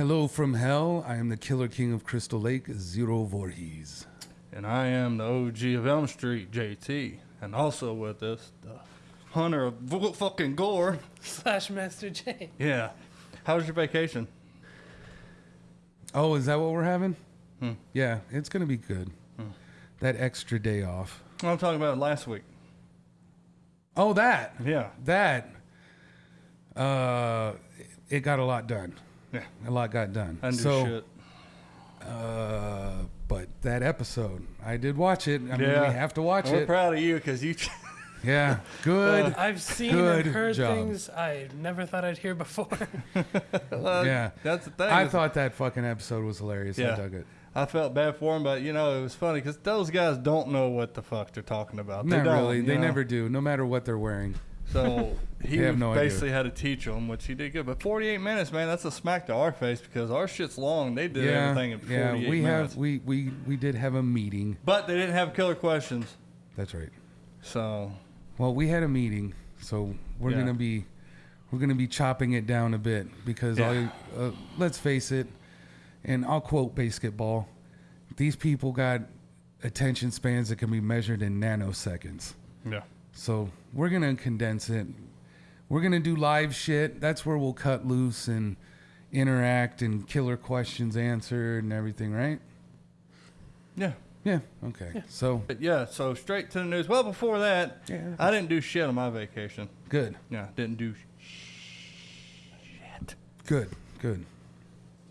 Hello from hell. I am the Killer King of Crystal Lake, Zero Voorhees. And I am the OG of Elm Street, JT. And also with us, the hunter of v- fucking gore. Slash Master J. Yeah. How was your vacation? Oh, is that what we're having? Hmm. Yeah, it's gonna be good. That extra day off. I'm talking about last week. Oh, that Yeah. that. Uh, it got a lot done. Yeah. A lot got done. I so, shit. uh, but that episode, I did watch it. I mean, Yeah. we have to watch We're it. proud of you because you. yeah, good. I've seen Good and heard job. things I never thought I'd hear before. yeah, That's the thing. I is thought that fucking episode was hilarious. I dug it. I felt bad for him, but you know it was funny because those guys don't know what the fuck they're talking about. They don't, really. They know? never do. No matter what they're wearing. So he They have no idea. basically had to teach them, which he did good. But 48 minutes, man, that's a smack to our face because our shit's long. They did yeah, everything in 48 yeah. We minutes. have we we we did have a meeting. but they didn't have killer questions. That's right. So Well, we had a meeting, so we're Yeah. gonna be we're gonna be chopping it down a bit because Yeah. all, uh, let's face it, and I'll quote basketball: these people got attention spans that can be measured in nanoseconds. yeah, So we're gonna condense it. We're gonna do live shit. That's where we'll cut loose and interact and killer questions answered and everything, right? yeah. Yeah. Okay. So But yeah, so straight to the news. Well, before that, Yeah. I didn't do shit on my vacation. good. Yeah, didn't do shit. Good. Good.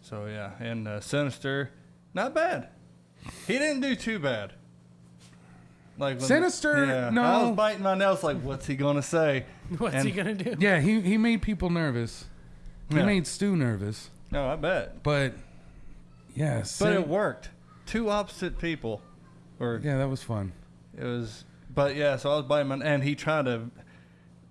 So yeah, and uh, Sinister, not bad. He didn't do too bad. Like when- Sinister, yeah, no. I was biting my nails like, what's he gonna say? What's And- he gonna do? Yeah. He he made people nervous. He Yeah. made Stu nervous. No, I bet. But yeah, But Sin- it worked. Two opposite people, or yeah, that was fun. it was. But yeah, so I was biting my, and he tried to,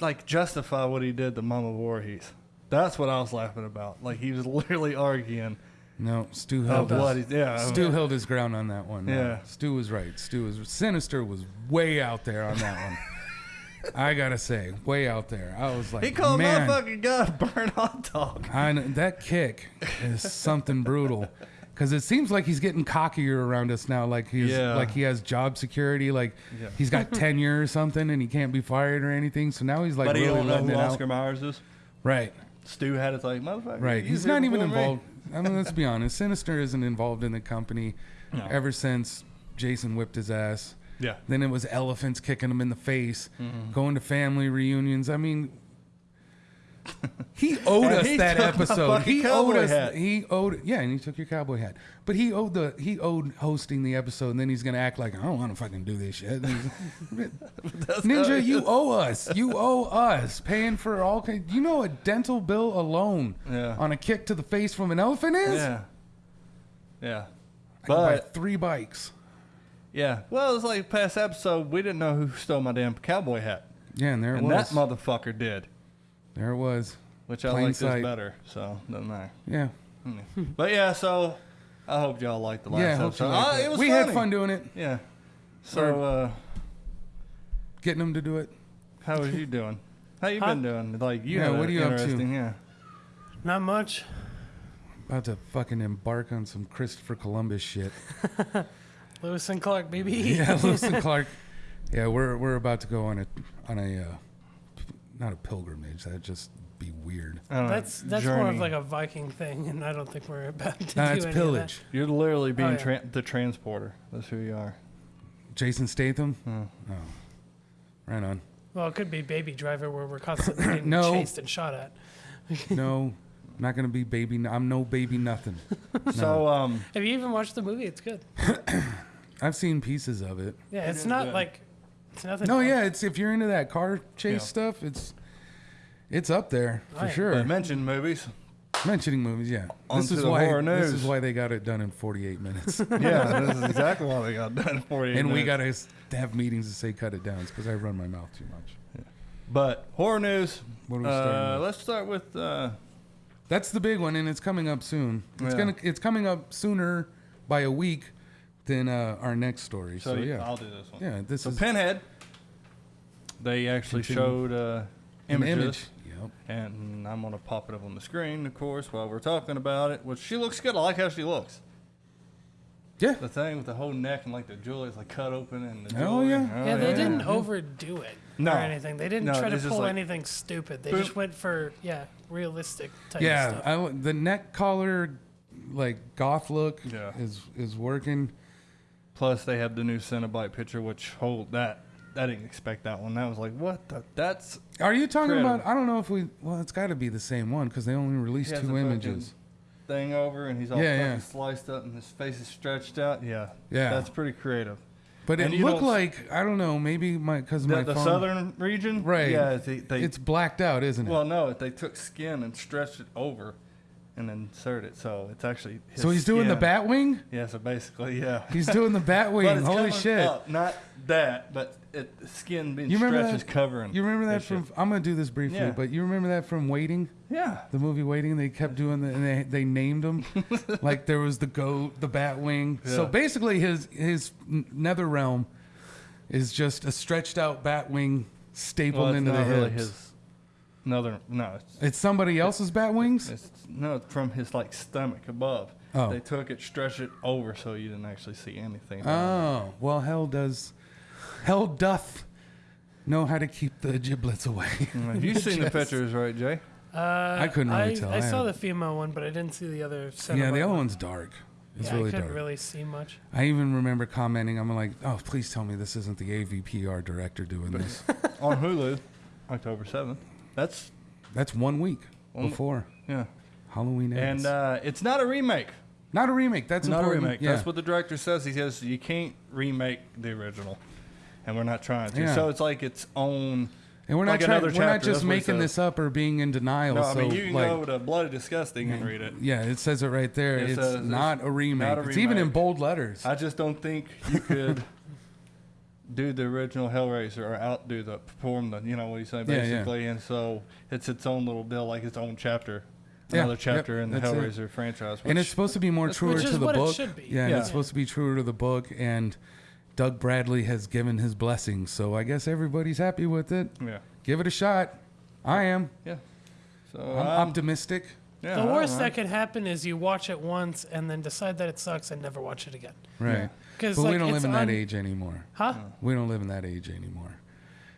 like, justify what he did to Mama Voorhees. That's what I was laughing about. Like he was literally arguing No, Stu held what his, yeah, Stu held his ground on that one. Yeah. Stu was right. Stu was Sinister was way out there on that one. I gotta say, way out there. I was like, he called man, my fucking gun a burnt hot dog. I kn- that kick is something brutal. Because it seems like he's getting cockier around us now. Like he's Yeah. like he has job security. Like Yeah. he's got tenure or something, and he can't be fired or anything. So now he's like but he really don't know who Oscar out. Myers is. Right. Stu had it like motherfucker. Right. you He's not even involved. me." I mean, let's be honest. Sinister isn't involved in the company No. ever since Jason whipped his ass. Yeah. Then it was elephants kicking him in the face, Mm-hmm. going to family reunions. I mean, he owed us he that took my episode. fucking He owed cowboy us. hat. He owed. Yeah, and he took your cowboy hat. But he owed the. He owed hosting the episode, and then he's gonna act like I don't want to fucking do this shit. Ninja, you owe us. You owe us paying for all. ki- You know a dental bill alone Yeah. on a kick to the face from an elephant is. Yeah. Yeah. I could buy But three bikes. yeah, well, it's like past episode. We didn't know who stole my damn cowboy hat, Yeah, and there it and was. that motherfucker did, there it was. which I Plain like sight. this better. So doesn't matter. Yeah. But yeah, so I hope y'all liked the last yeah, I hope you episode. liked Ah, it. it was we funny. had fun doing it, Yeah. So uh, getting them to do it. how was you doing? How you Huh? been doing? Like you Yeah, had what a are you up to? interesting, Yeah. Not much. About to fucking embark on some Christopher Columbus shit. Lewis and Clark, baby. yeah, Lewis and Clark. Yeah, we're we're about to go on a on a uh, not a pilgrimage. That'd just be weird. I don't know, That's that's more of journey. like a Viking thing, and I don't think we're about to Nah, do it's any pillage. You're literally being Oh, yeah. tran the transporter. That's who you are. Jason Statham. Hmm. Oh, right on. Of that. Well, it could be Baby Driver, where we're constantly getting No. chased and shot at. No, not gonna be baby. I'm no baby nothing. So um, Have you even watched the movie? It's good. I've seen pieces of it. Yeah, it's is not good. like it's nothing. No, yeah, it's if you're into that car chase Yeah. stuff, it's it's up there for yeah. sure. but mention movies. Mentioning movies, yeah. On this to is the why horror this is why they got it done in 48 minutes, yeah, this is exactly why they got done for you. and we got to have meetings to say cut it down because I run my mouth too much. But horror news. What are we starting Uh, with? let's start with. Uh, That's the big one, and it's coming up soon. It's Yeah. gonna it's coming up sooner by a week than uh, our next story. so So, yeah, I'll do this one. yeah. This So is Pinhead. They actually Continue. showed uh, an images image. Yep. And I'm gonna pop it up on the screen, of course, while we're talking about it. Which she looks good. I like how she looks. Yeah. The thing with the whole neck and like the jewelry is like cut open and the Oh, jewelry. yeah. yeah, they yeah. didn't overdo it No. or anything. They didn't No, try to it's just pull like- anything stupid. They Boom. just went for yeah, realistic type Yeah. stuff. I, li- the neck collar, like goth look, Yeah. is is working. Plus, they have the new Cenobite picture, which hold that. I didn't expect that one. That was like, what? The, that's Are you talking Incredible. about? I don't know if we. Well, it's got to be the same one because they only released two images. thing over, and he's all Yeah, fucking yeah. sliced up, and his face is stretched out. Yeah, Yeah. that's pretty creative. But it and you looked like I don't know. Maybe my because my the phone, southern region, Right. Yeah, they, they It's blacked out, isn't it? well, no, they took skin and stretched it over, and insert it, so it's actually. His so he's doing the bat wing. Yeah, so basically, yeah. He's doing the bat wing. Holy shit! up, not that, but it, the skin being You remember stretched that? is covering. You remember that from? shit. I'm gonna do this briefly, Yeah. but you remember that from Waiting, Yeah. the movie Waiting. They kept doing the, and they they named them, like there was the goat, the bat wing. So basically, his his nether realm is just a stretched out bat wing stapled Well, into the not hips. really his. Another no, it's, It's somebody else's bat wings. it's no it's from his like stomach above. Oh. They took it, stretched it over, so you didn't actually see anything. Oh well, hell does, hell doth know how to keep the giblets away. Have you seen the Just- pictures, right, Jay? Uh, I couldn't really I, tell. I I saw had- the female one, but I didn't see the other. yeah, the other one. one's dark. It's yeah, really I couldn't dark. really see much. I even remember commenting. I'm like, oh, please tell me this isn't the AVPR director doing this. On Hulu, October seventh. That's That's one week One- before yeah, Halloween ends. and uh, it's not a remake. not a remake. That's not a important. remake. Yeah. That's what the director says. He says you can't remake the original, and we're not trying to. Yeah. So it's like its own. and we're not like trying. another We're not chapter, just that's what he making says. this up or being in denial. No, I so mean you can like, go to Bloody Disgusting and read it. yeah, it says it right there. It it's says it's not a remake. not a It's even in bold letters. I just don't think you could do the original Hellraiser or outdo the perform the you know what you say Yeah, yeah. basically, and so it's its own little deal, like its own chapter, Yeah, another yep, chapter in the that's it. Hellraiser franchise. and it's supposed to be more that's- truer Which to is the what it book. should be. Yeah, and it's supposed to be truer to the book. And Doug Bradley has given his blessings, so I guess everybody's happy with it. yeah, Give it a shot. I am. yeah. So I'm um, optimistic. yeah, the worst know. that could happen is you watch it once and then decide that it sucks and never watch it again. Right. Yeah. Because But like, we don't live in that un- age anymore. Huh? We don't live in that age anymore.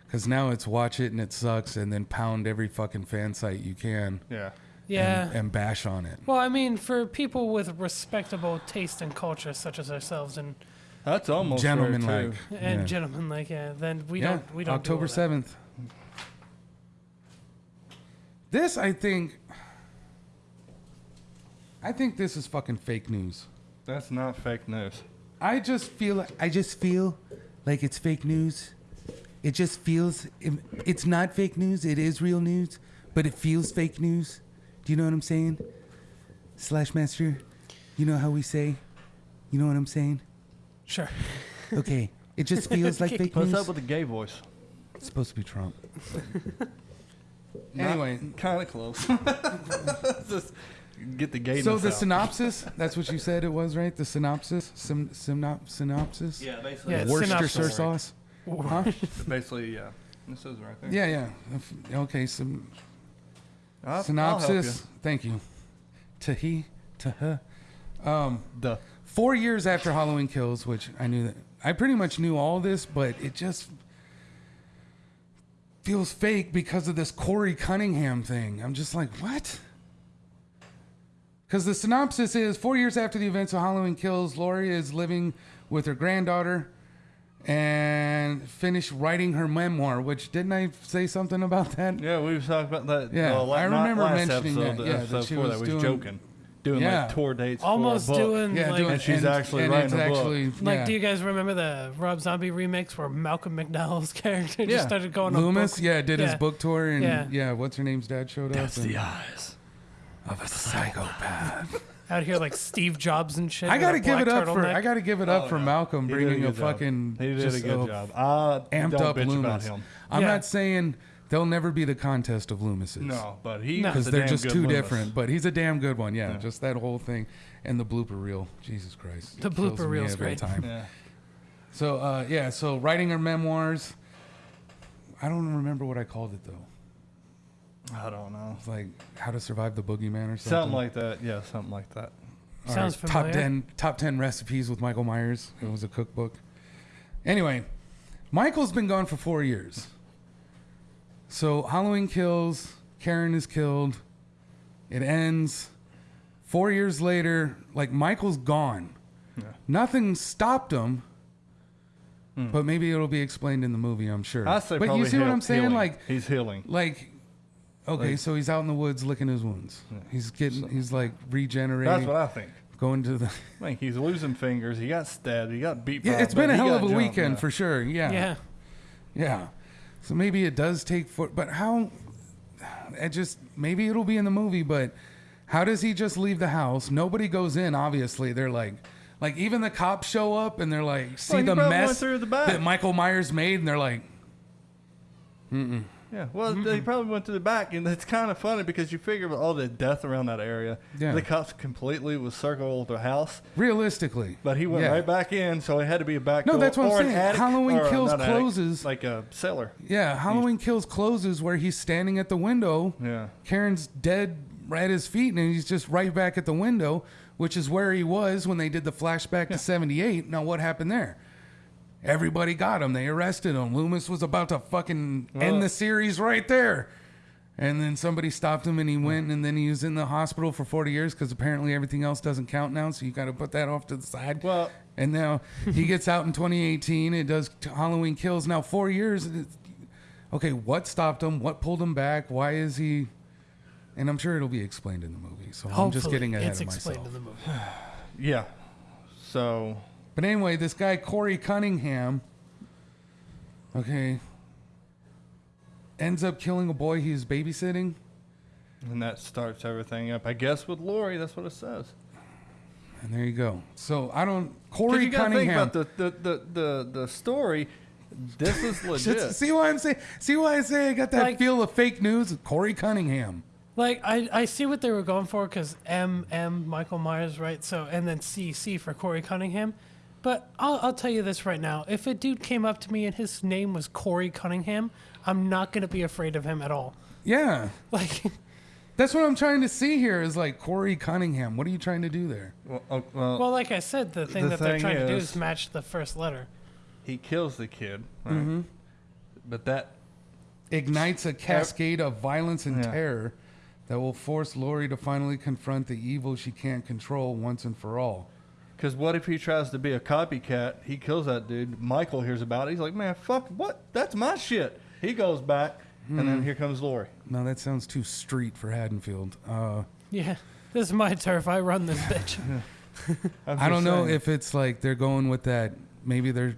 Because now it's watch it and it sucks, and then pound every fucking fan site you can yeah. Yeah. and, and bash on it. well, I mean, for people with respectable taste and culture, such as ourselves and That's almost rare, Gentlemen like. and yeah. gentlemen like yeah, then we Yeah, don't we don't October seventh. This, I think, I think this is fucking fake news. That's not fake news. I just feel, I just feel like it's fake news. It just feels, it's not fake news. It is real news, but it feels fake news. Do you know what I'm saying? Slash master, you know how we say, you know what I'm saying? Sure. Okay, it just feels like fake What's news. up with the gay voice? It's supposed to be Trump. anyway, kind of close. Just get the gayness So the out. synopsis, that's what you said it was, right? The synopsis? Sym, synop, synopsis? Yeah, basically. Yeah, it's Worcestershire synopsis. sauce? Huh? Basically, yeah. This is right there. Yeah, yeah. If- Okay, some I'll- I'll help synopsis. Thank you. To he, to her. Um, you. The four years after Halloween Kills, which I knew that I pretty much knew all this, but it just feels fake because of this Corey Cunningham thing. I'm just like, what? Because the synopsis is four years after the events of Halloween Kills, Laurie is living with her granddaughter and finished writing her memoir. Which didn't I say something about that? yeah, we've talked about that. Yeah, uh, la- I remember last mentioning episode, that, the yeah, that she before was that. We doing- joking, doing Yeah. like tour dates, Almost for a book. doing Yeah, like doing, And she's actually and writing it's a book. actually like yeah. do you guys remember the Rob Zombie remix where Malcolm McDowell's character Yeah. just started going on Loomis, book- yeah, did his book tour, and yeah. Yeah. what's her name's dad showed up. and- eyes. Of a psychopath. out here like Steve Jobs and shit. I with gotta a give it up for turtleneck. I gotta give it up Oh, for yeah. Malcolm He did a bringing a, good job. fucking He did just a good job. I amped don't up bitch Loomis. about him. I'm Yeah. not saying they'll never be the contest of Loomises. No, but he No. because a they're damn just good too Loomis. different. But he's a damn good one. Yeah, Yeah. just that whole thing and the blooper reel. Jesus Christ, The It kills blooper me reel's every great. time. Yeah. So uh, yeah, so writing her memoirs. I don't remember what I called it though. I don't know. It's like How to Survive the Boogeyman or something. Something like that. Yeah, something like that. All Sounds Top familiar. ten top ten recipes with Michael Myers. It was a cookbook. Anyway, Michael's been gone for four years. So Halloween kills, Karen is killed. It ends. Four years later, like Michael's gone. Yeah. Nothing stopped him. But maybe it'll be explained in the movie, I'm sure. Hmm. I say but probably you see what I'm saying? healing. Like he's healing. like okay, Like- so he's out in the woods licking his wounds. Yeah. He's getting he's like regenerating That's what I think. going to the I think he's losing fingers. He got stabbed. He got beat. Yeah, by it's been a hell of a jumped, weekend yeah. for sure. Yeah. Yeah. Yeah. So maybe it does take foot, but how? It just maybe it'll be in the movie, but how does he just leave the house? Nobody goes in. Obviously, they're like, like even the cops show up and they're like, see he the probably went mess through the back. that Michael Myers made, and they're like, Yeah, well, they probably went to the back, and it's kind of funny because you figure with all the death around that area, Yeah. the cops completely was circle the house, realistically. but he went Yeah. right back in, so it had to be a back No, door that's what I'm or an saying. attic, Halloween or, uh, Kills not attic, closes- like a cellar. Yeah, Halloween Kills closes where he's standing at the window. Yeah, Karen's dead right at his feet, and he's just right back at the window, which is where he was when they did the flashback to 78. Now, what happened there? Everybody got him. They arrested him. Loomis was about to fucking Well- end the series right there. And then somebody stopped him and he went and then he was in the hospital for 40 years because apparently everything else doesn't count now. So you got to put that off to the side. Well- and now he gets out in 2018. It does t- Halloween Kills. Now, four years. it's- Okay, what stopped him? What pulled him back? Why is he. And I'm sure it'll be explained in the movie. So I'm just Hopefully getting ahead it's of explained myself. in the movie. yeah. So But anyway, this guy Corey Cunningham, okay, ends up killing a boy he's babysitting. and that starts everything up. I guess with Laurie, that's what it says. And there you go. So I don't Corey you gotta think about the the, the, the the story. This is legit. See why I'm saying? See why I say I got that Like- feel of fake news? Corey Cunningham. Like I, I see what they were going for because M M Michael Myers right so and then C C for Corey Cunningham, but I'll I'll tell you this right now if a dude came up to me and his name was Corey Cunningham I'm not gonna be afraid of him at all Yeah, like that's what I'm trying to see here. Is like Corey Cunningham. What are you trying to do there? well, oh, well, well like I said the thing The that they're thing trying to do is- is match the first letter he kills the kid, right? Mm-hmm. But that ignites a cascade of violence and Yeah. terror that will force Laurie to finally confront the evil she can't control once and for all. Because what if he tries to be a copycat? He kills that dude. Michael hears about it. He's like, man, fuck, what? That's my shit. He goes back, and Hmm. then here comes Laurie. No, that sounds too street for Haddonfield. Uh, yeah this is my turf I run this bitch I'm I don't just know saying. if it's like they're going with that. Maybe they're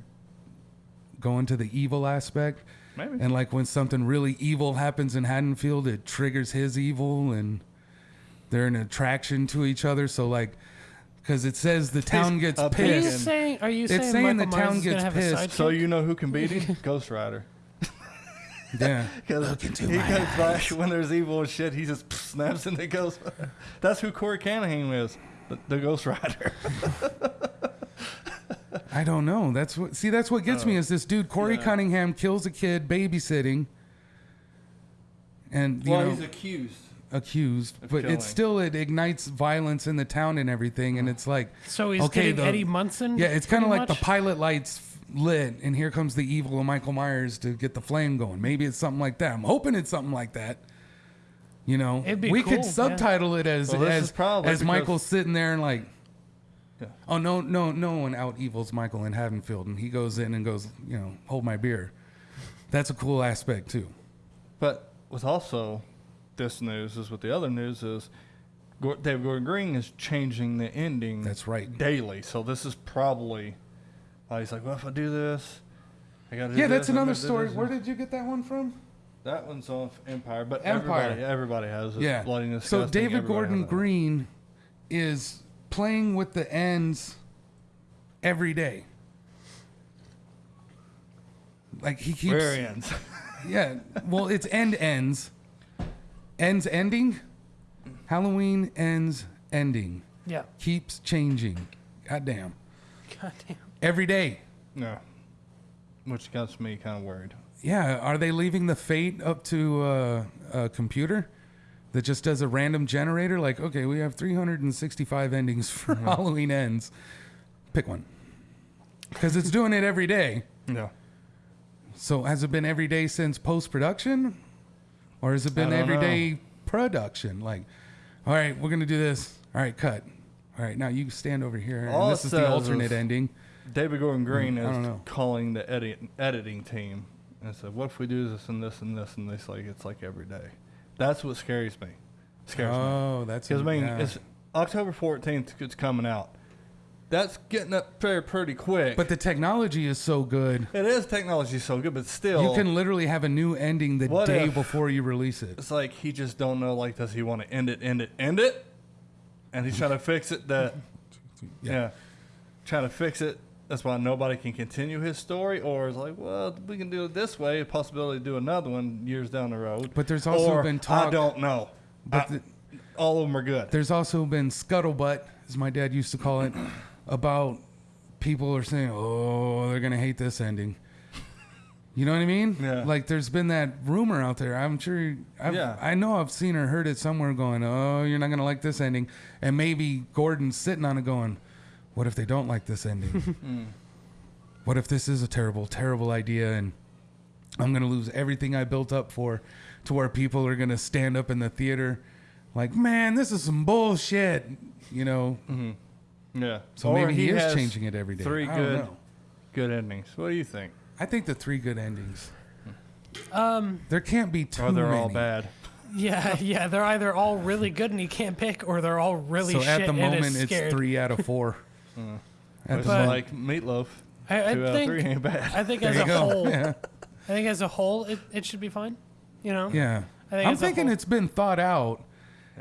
going to the evil aspect. Maybe. And like when something really evil happens in Haddonfield, it triggers his evil and they're an attraction to each other. So like, because it says the town gets a are you saying are you It's saying, saying the town is gets pissed. so you know who can beat him? Ghost Rider. Yeah. Because he comes back when there's evil and shit. He just snaps into goes. That's who Corey Cunningham is, the, the Ghost Rider. I don't know. That's what. See, that's what gets me oh. is this dude Corey Yeah. Cunningham kills a kid babysitting, and you know accused. Accused, of but killing. it's still it ignites violence in the town and everything, and oh. it's like so he's okay, getting the- Eddie Munson yeah, it's kind of pretty like the much? pilot lights f- lit, and here comes the evil of Michael Myers to get the flame going. Maybe it's something like that. I'm hoping it's something like that. You know, It'd be we cool, could yeah. subtitle it as Well, this as is probably as because- Michael's sitting there and like. Yeah. Oh no no no one out evils Michael in Haddonfield and he goes in and goes you know hold my beer, that's a cool aspect too. But with also this news is what the other news is Gor- David Gordon Green is changing the ending. That's right. Daily, so this is probably why he's like, well, if I do this, I got to. Yeah, that's another story. Where did you get that one from? that one's off Empire? But Empire. everybody, everybody has it. Yeah. Bloody So David everybody Gordon. Green is playing with the ends every day. Like he keeps Where ends. Yeah. Well, it's end ends. Ends ending. Halloween ends ending. yeah Keeps changing. Goddamn. God damn Every day. no, which gets me kind of worried. Yeah, are they leaving the fate up to uh, a computer that just does a random generator? Like, okay, we have 365 endings for Halloween ends. Pick one. Because it's doing it every day. Yeah. So has it been every day since post production, or has it been everyday know. production? Like, all right, we're gonna do this. All right, cut. All right, now you stand over here. All and this is the alternate ending. David Gordon Green Mm, is calling the edit, editing team and said, "What if we do this and this and this and this? Like it's like every day." That's what scares me. Scares me Oh, that's because I mean yeah. it's October fourteenth. It's coming out. That's getting up there pretty quick. But the technology is so good. it is technology so good, but still, You can literally have a new ending the What day if- before you release it. It's like he just don't know. Like, does he want to end it, end it, end it? And he's trying to fix it. That yeah. trying to fix it. That's why nobody can continue his story, or is like, well, we can do it this way. A possibility to do another one years down the road. But there's also Or, been I talk. don't know. But I- the- all of them are good. There's also been scuttlebutt, as my dad used to call it, about people are saying, "Oh, they're gonna hate this ending." You know what I mean? Yeah. Like, there's been that rumor out there. I'm sure. I've, Yeah. I know I've seen or heard it somewhere going, "Oh, you're not gonna like this ending," and maybe Gordon's sitting on it going, "What if they don't like this ending? Mm. what if this is a terrible, terrible idea and I'm gonna lose everything I built up for, to where people are gonna stand up in the theater, like, man, this is some bullshit, you know. Yeah. So Or maybe he, is changing it every day. Three good, know. good endings. What do you think? I think the three good endings. Um, There can't be two. Or they're all bad? yeah, yeah, they're either all really good and you can't pick, or they're all really So shit at the moment, it's it's three out of four. At It's the But- moment. like meatloaf. I, I Two out of think, three ain't bad. I think There as a go. whole, Yeah. I think as a whole, it, it should be fine. You know? Yeah. I think I'm thinking whole- it's been thought out,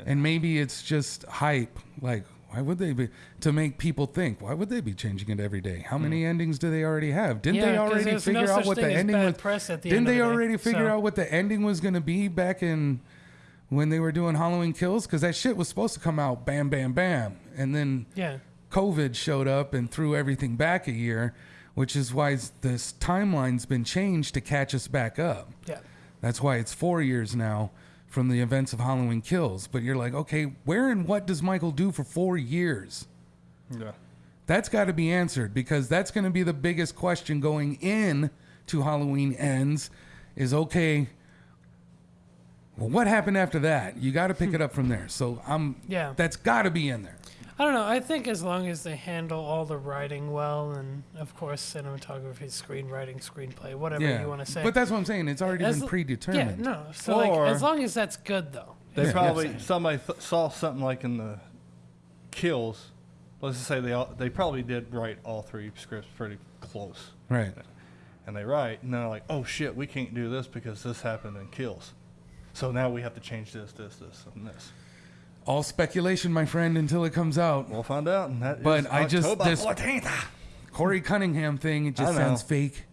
and maybe it's just hype. Like, why would they be to make people think? Why would they be changing it every day? How many endings do they already have? Didn't Yeah, they already there's no figure out what the ending was? press at the Didn't end they the day, already figure so- out what the ending was going to be back in when they were doing Halloween Kills? Because that shit was supposed to come out bam, bam, bam, and then Yeah. COVID showed up and threw everything back a year, which is why this timeline's been changed to catch us back up. Yeah. That's why it's four years now from the events of Halloween Kills. But you're like, okay, where and what does Michael do for four years? Yeah. That's got to be answered because that's going to be the biggest question going in to Halloween ends. Is okay. Well, what happened after that? You got to pick it up from there. So I'm. Yeah. That's got to be in there. I don't know. I think as long as they handle all the writing well, and of course cinematography, screenwriting, screenplay, whatever Yeah. you want to say. But that's what I'm saying. It's already As been l- predetermined. Yeah, no. So Or- like, as long as that's good, though. They Yeah. probably Yeah. somebody th- saw something like in the kills. Let's just say they all, they probably did write all three scripts pretty close, Right. and they write and they're like, "Oh shit, we can't do this because this happened in kills." So now we have to change this, this, this, and this. All speculation, my friend, until it comes out. We'll find out. That But I just- October this- 14th. Corey Cunningham thing, it just sounds fake.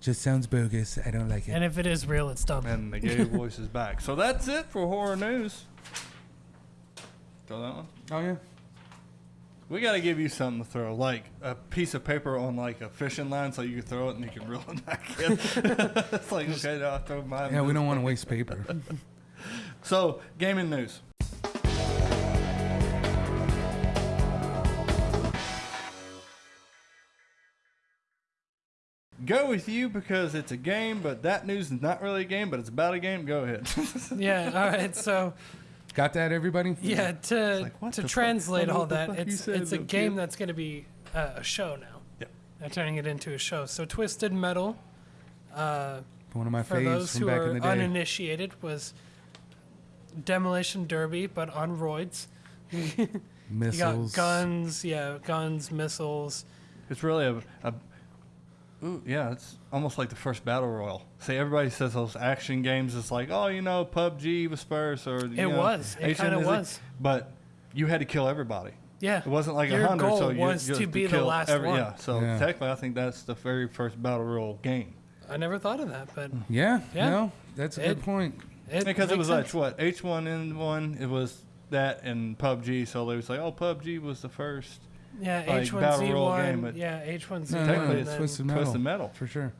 Just sounds bogus. I don't like it. And if it is real, it's dumb. And the gay voice is back. So that's it for horror news. Throw that one. oh yeah. We got to give you something to throw, like a piece of paper on like a fishing line, so you can throw it and you can reel it back in. it's like okay, now I throw mine. Yeah, we don't want to waste paper. So, gaming news. Go with you because it's a game, but that news is not really a game, but it's about a game. Go ahead. yeah. All right. So Got that, everybody? yeah, to like, to the fuck? translate I don't know all that, it's it's a game kid. that's going to be uh, a show now. Yeah. They're turning it into a show. So Twisted Metal. Uh, One of my for faves those from who back are in the day. uninitiated, was Demolition Derby, but on roids. You Missiles. got guns, yeah, guns, missiles. It's really a, a ooh, yeah, it's almost like the first battle royal. See, everybody says those action games. It's like, oh, you know, PUBG was first, or you It know, was. It kinda was. But you had to kill everybody. Yeah, It wasn't like a hundred. So you was you to had be the kill last every, one. Yeah. So Yeah. technically, I think that's the very first battle royal game. I never thought of that, but mm. Yeah, Yeah. no, that's a good point. it because it was sense. like what H one N one. It was that and PUBG. So they was like, oh, PUBG was the first yeah, like, H one battle Z royal game, one, but yeah, H one Z No, one. no, technically it's it's Twisted Metal. Twisted Metal. For sure.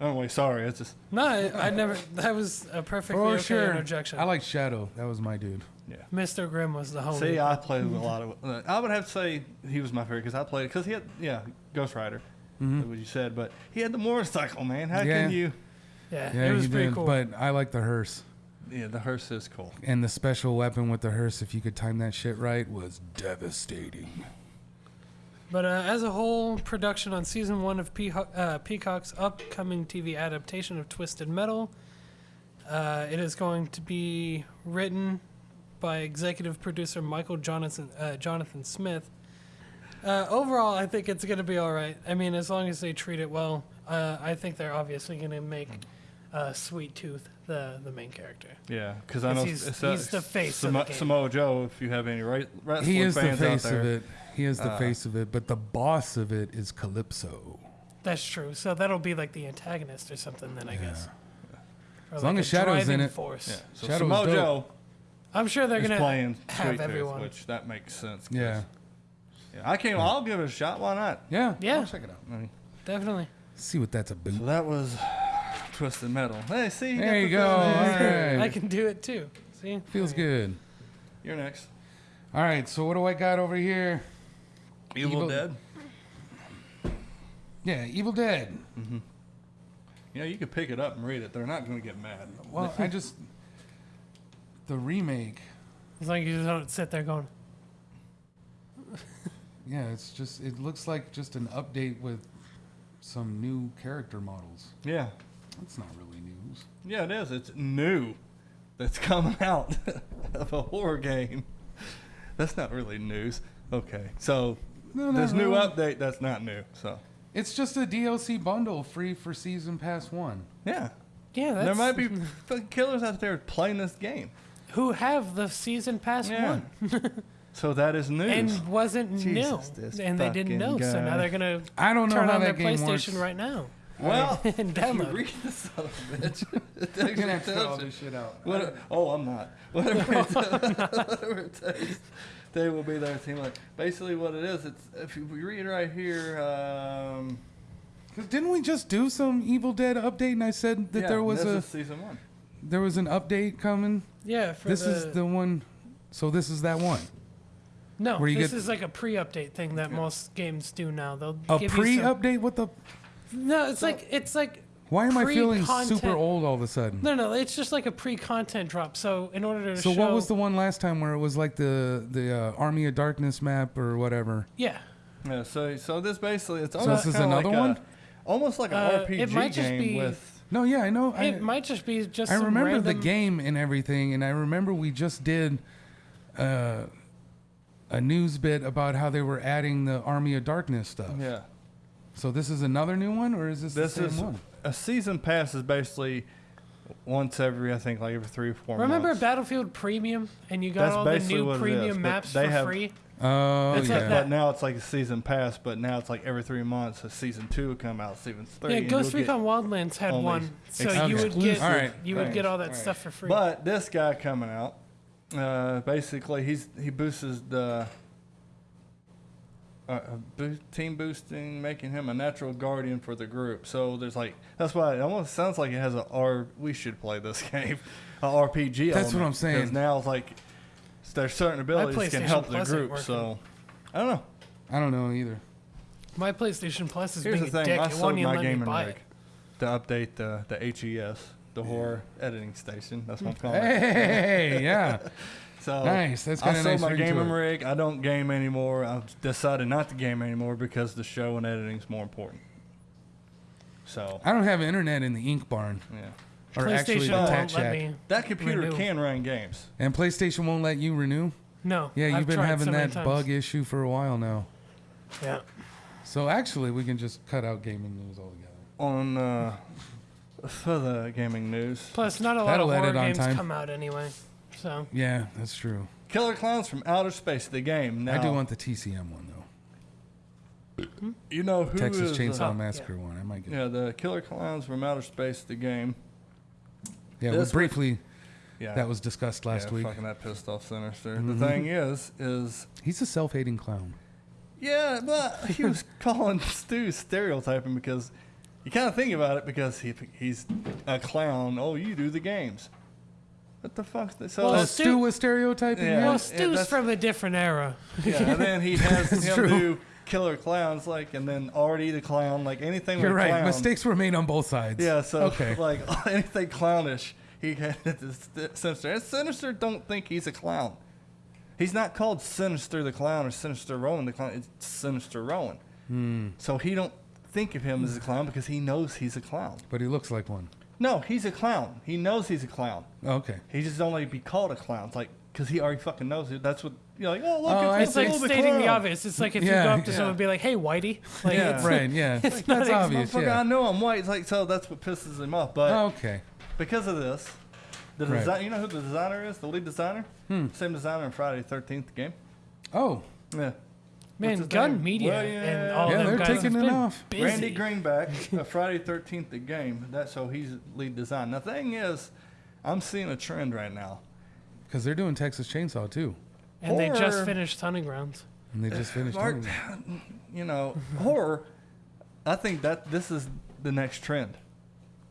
Anyway, sorry. It's just No, I, I never. That was a perfectly For okay sure. interjection. I like Shadow. That was my dude. yeah. Mr. Grimm was the homie. See, I played with a lot of. Uh, I would have to say he was my favorite because I played because he had yeah Ghost Rider, Mhm. what you said, but he had the motorcycle man. How Yeah. can you? yeah, Yeah, it was he pretty did. cool. But I like the hearse. Yeah, the hearse is cool. And the special weapon with the hearse, if you could time that shit right, was devastating. But uh, as a whole, production on season one of Peacock, uh, Peacock's upcoming TV adaptation of Twisted Metal. Uh, it is going to be written by executive producer Michael Jonathan uh, Jonathan Smith. Uh, overall, I think it's going to be all right. I mean, as long as they treat it well, uh, I think they're obviously going to make uh, Sweet Tooth the the main character. Yeah, because I know He's- he's the face of Samo- the game. Samoa Joe. If you have any right wrestling He is the face out there, of it. He is the Uh, face of it. But the boss of it is Calypso. That's true. So that'll be like the antagonist or something, then I guess. Or As long as Shadow's in it. Force. yeah. So Shadow's Samoa dope. I'm sure they're gonna playing have Sweet Tooth, everyone. which that makes sense. Yeah. yeah. I can't. I'll give it a shot. Why not? Yeah. Yeah. I'll check it out. I mean, definitely. See what that's so about. that was Twisted Metal. Hey, see, There got you the go. thing I can do it too. See, Feels good. You're next. All right. So what do I got over here? Evil, Evil- Dead. Yeah, Evil Dead. Mm-hmm. You know, you could pick it up and read it. They're not going to get mad. Well, I just the remake. as long as you don't sit there going, Yeah, it's just it looks like just an update with some new character models. Yeah. That's not really news. Yeah, it is. It's new. That's coming out of a horror game. That's not really news. Okay. So No, not this new really. update, that's not new. So It's just a DLC bundle free for season pass one. yeah, yeah, that's, there might be fucking killers out there playing this game. who have the season pass Yeah. one So that is news. and wasn't Jesus, this new, and they didn't fucking know. So now they're gonna I don't know turn how on their that game PlayStation works. right now well, and if you download. read the son of a bitch, it You're actually gonna have to all this shit out. What, oh, I'm not. Whatever it, whatever it takes, they will be there. Team like basically what it is. It's if you read right here. Um, 'Cause didn't we just do some Evil Dead update? And I said that yeah, there was this a is season one. there was an update coming. Yeah, for This the, is the one. So this is that one. no. where you This get- is like a pre-update thing that most games do now. They'll A give you some- pre-update? What the? No, it's like it's like Why am I feeling Pre-content- super old all of a sudden? no, no. It's just like a pre-content drop. So in order to show So show, what was the one last time where it was like the the uh, Army of Darkness map or whatever? yeah? Yeah. So so this basically it's So almost this is kinda another like a- one? almost like an Uh, RPG it might just game be- with. No, yeah, I know. I, It might just be just. I some remember the random- game and everything, and I remember we just did uh, a news bit about how they were adding the Army of Darkness stuff. Yeah. So this is another new one, or is this, This the same is one? A season pass is basically once every I think like every three or four Remember months. Battlefield Premium, and you got That's all the new what it is, premium but maps they for have- free. Oh It's yeah. that. But now it's like a season pass, but now it's like every three months a season two will come out, season three. Yeah, Ghost Recon Wildlands had one, so exclusive. you would get All right, you would get all that all right. stuff for free. But this guy coming out, uh, basically he's he boosts the uh, uh, team boosting, making him a natural guardian for the group. So there's like that's why it almost sounds like it has a R. We should play this game, a RPG. That's what I'm saying. Because now it's like there's certain abilities can PlayStation help the Plus ain't group. working. So I don't know. I don't know either. my PlayStation Plus is Here's being the a thing: dick. I It sold won't even my let me gaming buy rig it. to update the the HES, the horror editing station. That's what I'm calling it. Hey, yeah, So nice. That's I kind of sold nice. my ring to gaming rig. I don't game anymore. I've decided not to game anymore because the show and editing is more important. So I don't have internet in the Ink Barn, yeah, or actually the won't let Shack. me. that computer Renew. can run games. And PlayStation won't let you renew. No. Yeah, you've I've been having so that times. bug issue for a while now. Yeah. So actually, we can just cut out gaming news altogether. On uh, for the gaming news, Plus, not a lot That'll of horror games time. come out anyway. So Yeah, that's true. Killer Clowns from Outer Space, the game. Now I do want the TCM one though. you know who Texas is, Chainsaw uh, Massacre one. I might get. yeah, the Killer Clowns from Outer Space, the game. Yeah, we this briefly Yeah, that was discussed last yeah, week. Fucking that pissed off Sinister. Mhm. The thing is, is He's a self-hating clown. Yeah, but he was calling Stu stereotyping because you kind of think about it because he he's a clown. Oh, you do the games. What the fuck? So Well, that's, Stu- Stu was stereotyping. Yeah. Well, Stu's that's- from a different era. yeah. And then he has him true. do killer clowns, like, and then Artie the clown, like anything. You're with right. clown. Mistakes were made on both sides. Yeah. So okay. like anything clownish, he had this Sinister. And Sinister don't think he's a clown. He's not called Sinister the Clown or Sinister Rowan the Clown. It's Sinister Rowan. Hmm. So he don't think of him as a clown because he knows he's a clown. But he looks like one. No, he's a clown. He knows he's a clown. Okay. He just don't like to be called a clown. It's like because he already fucking knows it. That's what you're like. Oh look, Oh, I it's, It's like see. the stating the clown. obvious. It's like if you go up to yeah. someone and be like, "Hey, Whitey," like Yeah. it's, Right. Yeah. it's not That's ex- obvious. Motherfucker, I Yeah. know I'm white. It's like so that's what pisses him off. But Okay. because of this, the Right. design. You know who the designer is? The lead designer. Hmm. Same designer in Friday Thirteenth game. Oh. Yeah. Man, gun name? media Well, yeah. and all Yeah, them they're guys taking it off. busy. Randy Greenback, uh, Friday Thirteenth the game. That's so he's lead design. The thing is, I'm seeing a trend right now. Because they're doing Texas Chainsaw too, and they just finished Hunting Grounds. and they just finished. Mark, doing you know, horror. I think that this is the next trend.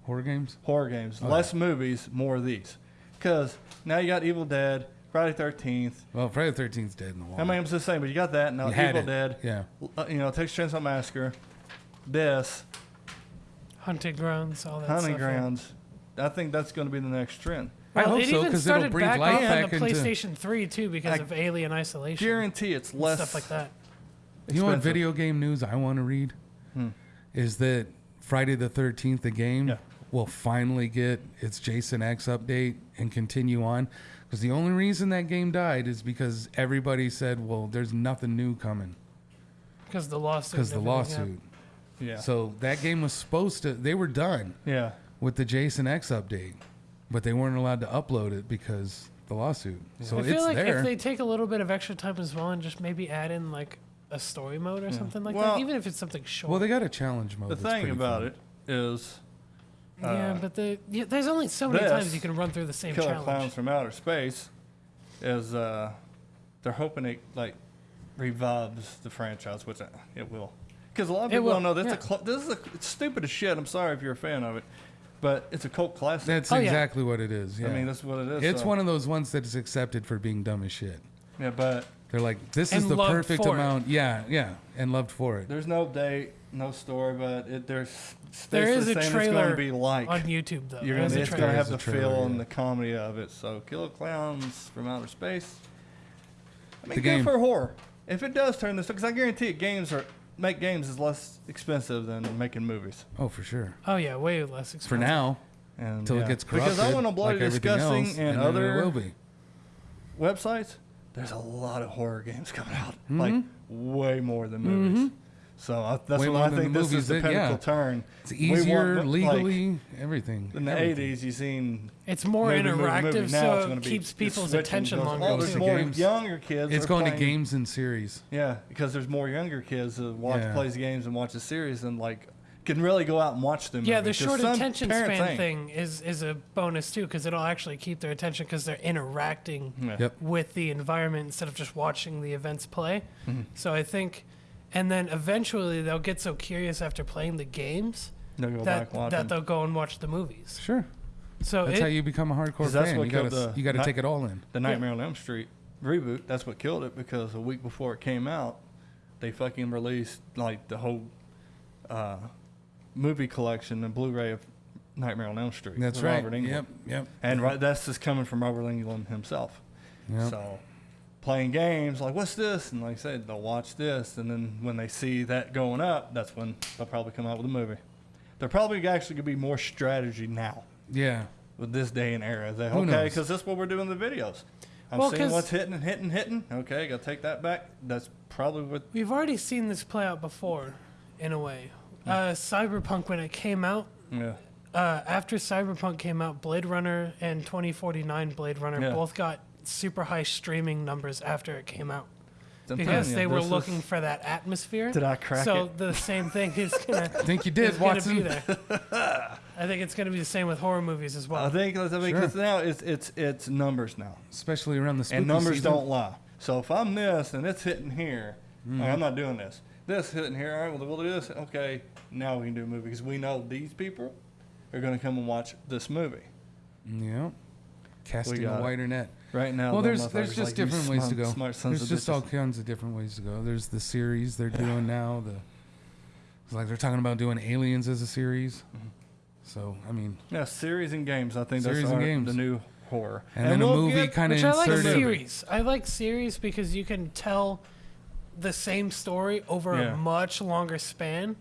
horror games. Horror games, Oh, less movies, more of these. Because now you got Evil Dead, Friday Thirteenth. Well, Friday the Thirteenth dead in the wall. I mean, I'm just saying, but you got that now. You had Evil it. Dead, Yeah. uh, you know, Texas Chainsaw Massacre, this, Hunting Grounds, all that Hunting stuff. yeah. Grounds. I think that's going to be the next trend. I Well, hope it so even because it'll started breathe back life on back the into. PlayStation 3 too because I of Alien Isolation Guarantee it's and less stuff like that. You know what expensive. video game news I want to read? Hmm. Is that Friday the 13th, the game, Yeah. will finally get its Jason X update and continue on? Because the only reason that game died is because everybody said, well, there's nothing new coming Because the lawsuit. because the lawsuit. Yeah. So that game was supposed to, they were done yeah. with the Jason X update, but they weren't allowed to upload it because the lawsuit. So I it's feel like there. if they take a little bit of extra time as well and just maybe add in like a story mode or something like Well- that, even if it's something short. well, they got a challenge mode. The that's thing about fun. it is yeah, uh, but the yeah, there's only so many this times you can run through the same Killer challenge. Clowns from Outer Space is uh, they're hoping it like revives the franchise, which it will. Because a lot of people will, don't know this. yeah. Is a cl- this is a, it's stupid as shit. I'm sorry if you're a fan of it, but it's a cult classic. That's Oh, yeah. exactly what it is. Yeah. I mean, that's what it is. It's so- one of those ones that is accepted for being dumb as shit. Yeah, but They're like, this is And the loved perfect for it. amount. Yeah, yeah, and loved for it. there's no date, no story, but it, there's There basically is a saying it's going trailer to be like. On YouTube though, You're gonna, a it's gonna have the is a trailer, feel and yeah. the comedy of it. So, Killer Clowns from Outer Space. I mean, The good game. for horror. If it does turn this, because I guarantee it, games are make games is less expensive than making movies. Oh, for sure. Oh yeah, way less expensive. For now, And until yeah. it gets corrupted. Because I want to bloody like everything disgusting else, and, then other will be. websites. There's a lot of horror games coming out, Mhm. like way more than movies. So I, that's Way what I think this is the that- yeah. turn. It's We want easier, like, legally, everything. In the everything. '80s, you seen It's more movie, movie, interactive, movie. Now so it's it gonna be- keeps people's attention longer. Goes there's more games. younger kids. It's are going to games and series. Yeah, because there's more younger kids that watch Yeah. plays games and watch the series and like can really go out and watch them. Yeah, the short attention span ain't. thing is is a bonus too because it'll actually keep their attention because they're interacting Yeah. Yep. with the environment instead of just watching the events play. Mm-hmm. So I think, and then eventually they'll get so curious after playing the games They'll go that back watch that they'll go and watch the movies. Sure. So That's it, how you become a hardcore 'Cause that's fan. what You gotta, killed the you gotta night- take it all in. The Nightmare on Elm Street reboot. That's what killed it because a week before it came out, they fucking released like the whole uh, movie collection and Blu-ray of Nightmare on Elm Street. That's right. Robert Englund. Yep, yep. And right, that's just coming from Robert Englund himself. yep. So playing games like what's this and like I said they'll watch this and then when they see that going up that's when they'll probably come out with a movie. They're probably actually gonna be more strategy now Yeah. with this day and era. They okay knows? because that's what we're doing the videos. I'm Well, seeing 'cause- what's hitting and hitting hitting. Okay, gotta take that back. That's probably what. we've already seen this play out before, in a way. Uh, Cyberpunk when it came out. Yeah, Uh, after Cyberpunk came out, Blade Runner and 2049 Blade Runner Yeah. both got super high streaming numbers after it came out I'm because telling you, they were looking for that atmosphere. Did I crack so it? the same thing is gonna, I think you did, gonna Watson. be there. I think it's gonna be the same with horror movies as well. I think I mean, Sure. 'cause now it's it's it's numbers now. Especially around the spooky and numbers season. don't lie. So if I'm this and it's hitting here, Like, I'm not doing this. This hitting here. All right, well, we'll do this. Okay, now we can do a movie because we know these people are going to come and watch this movie. Yeah. Casting got a it. wider net. Right now, well, there's there's just like, different ways to go. Smart sons There's of just all kinds of different ways to go. There's the series they're doing now. The it's like they're talking about doing Aliens as a series. Mm-hmm. So I mean, Yeah, series and games. I think Series that's and games. the new horror. and, then a we'll movie kind of Which I like series. I like series because you can tell the same story over Yeah. a much longer span.